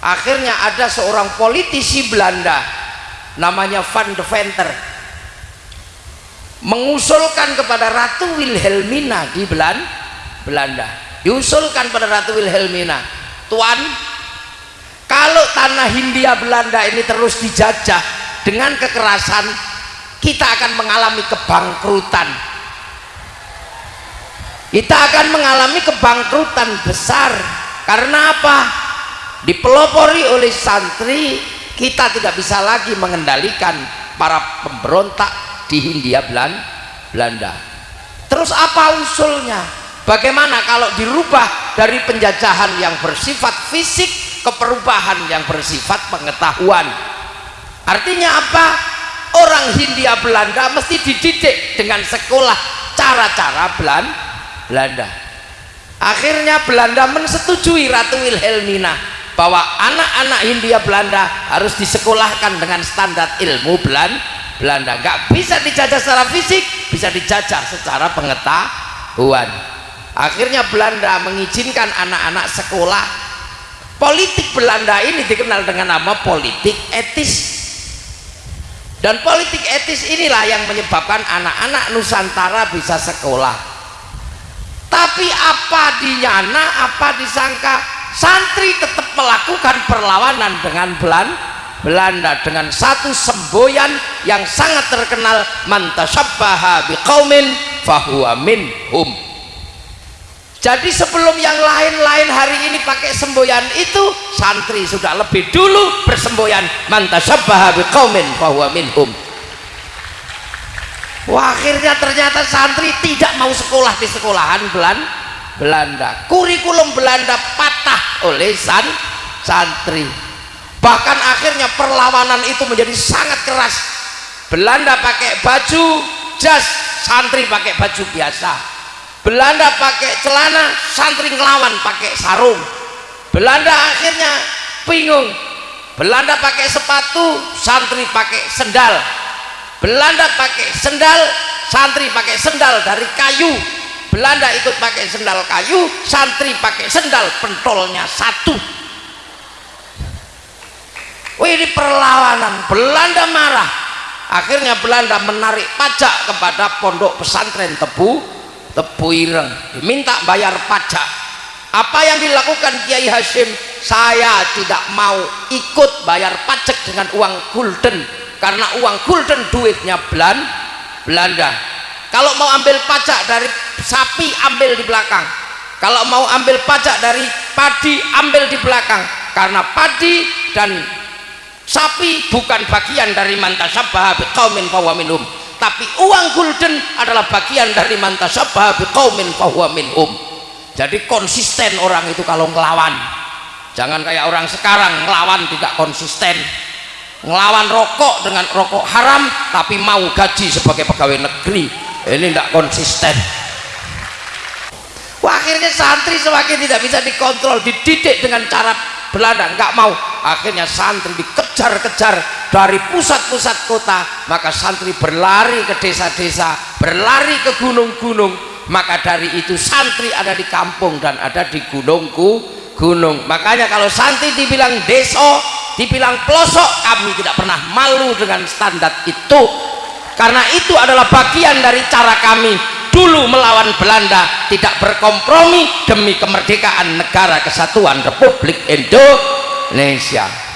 akhirnya ada seorang politisi Belanda namanya Van de Venter mengusulkan kepada Ratu Wilhelmina di Belanda. Diusulkan pada Ratu Wilhelmina Tuan kalau tanah Hindia Belanda ini terus dijajah dengan kekerasan kita akan mengalami kebangkrutan. Kita akan mengalami kebangkrutan besar. Karena apa dipelopori oleh santri kita tidak bisa lagi mengendalikan para pemberontak di Hindia Belanda. Terus apa usulnya? Bagaimana kalau dirubah dari penjajahan yang bersifat fisik ke perubahan yang bersifat pengetahuan? Artinya apa? Orang Hindia Belanda mesti dididik dengan sekolah cara-cara Belanda. Akhirnya Belanda mensetujui Ratu Wilhelmina bahwa anak-anak Hindia Belanda harus disekolahkan dengan standar ilmu Belanda Belanda. Nggak bisa dijajah secara fisik bisa dijajah secara pengetahuan. Akhirnya Belanda mengizinkan anak-anak sekolah. Politik Belanda ini dikenal dengan nama politik etis. Dan politik etis inilah yang menyebabkan anak-anak Nusantara bisa sekolah. Tapi apa dinyana apa disangka santri tetap melakukan perlawanan dengan Belanda Belanda dengan satu semboyan yang sangat terkenal mantasabbaha biqaumin fahuwa minhum. Jadi sebelum yang lain-lain hari ini pakai semboyan itu santri sudah lebih dulu bersemboyan mantasabbaha biqaumin fahuwa minhum. Wah, akhirnya ternyata santri tidak mau sekolah di sekolahan Belanda kurikulum Belanda patah oleh san santri. Bahkan akhirnya perlawanan itu menjadi sangat keras. Belanda pakai baju jas santri pakai baju biasa. Belanda pakai celana santri ngelawan pakai sarung. Belanda akhirnya bingung. Belanda pakai sepatu santri pakai sendal. Belanda pakai sendal santri pakai sendal dari kayu Belanda ikut pakai sendal kayu santri pakai sendal pentolnya satu. Wih ini perlawanan. Belanda marah. Akhirnya Belanda menarik pajak kepada pondok pesantren tebu tebu ireng. Diminta bayar pajak. Apa yang dilakukan Kiai Hashim? Saya tidak mau ikut bayar pajak dengan uang gulden. Karena uang gulden duitnya Belan, Belanda kalau mau ambil pajak dari sapi ambil di belakang. Kalau mau ambil pajak dari padi ambil di belakang. Karena padi dan sapi bukan bagian dari mantasabah biqaumin fahuwa minhum. Tapi uang gulden adalah bagian dari mantasabah biqaumin fahuwa minhum. Jadi konsisten orang itu kalau ngelawan. Jangan kayak orang sekarang ngelawan tidak konsisten. Ngelawan rokok dengan rokok haram tapi mau gaji sebagai pegawai negeri ini tidak konsisten. Wah, akhirnya santri semakin tidak bisa dikontrol dididik dengan cara Belanda nggak mau. Akhirnya santri dikejar-kejar dari pusat-pusat kota maka santri berlari ke desa-desa berlari ke gunung-gunung. Maka dari itu santri ada di kampung dan ada di gunungku gunung. Makanya kalau santri dibilang deso dibilang pelosok kami tidak pernah malu dengan standar itu karena itu adalah bagian dari cara kami dulu melawan Belanda tidak berkompromi demi kemerdekaan negara kesatuan Republik Indonesia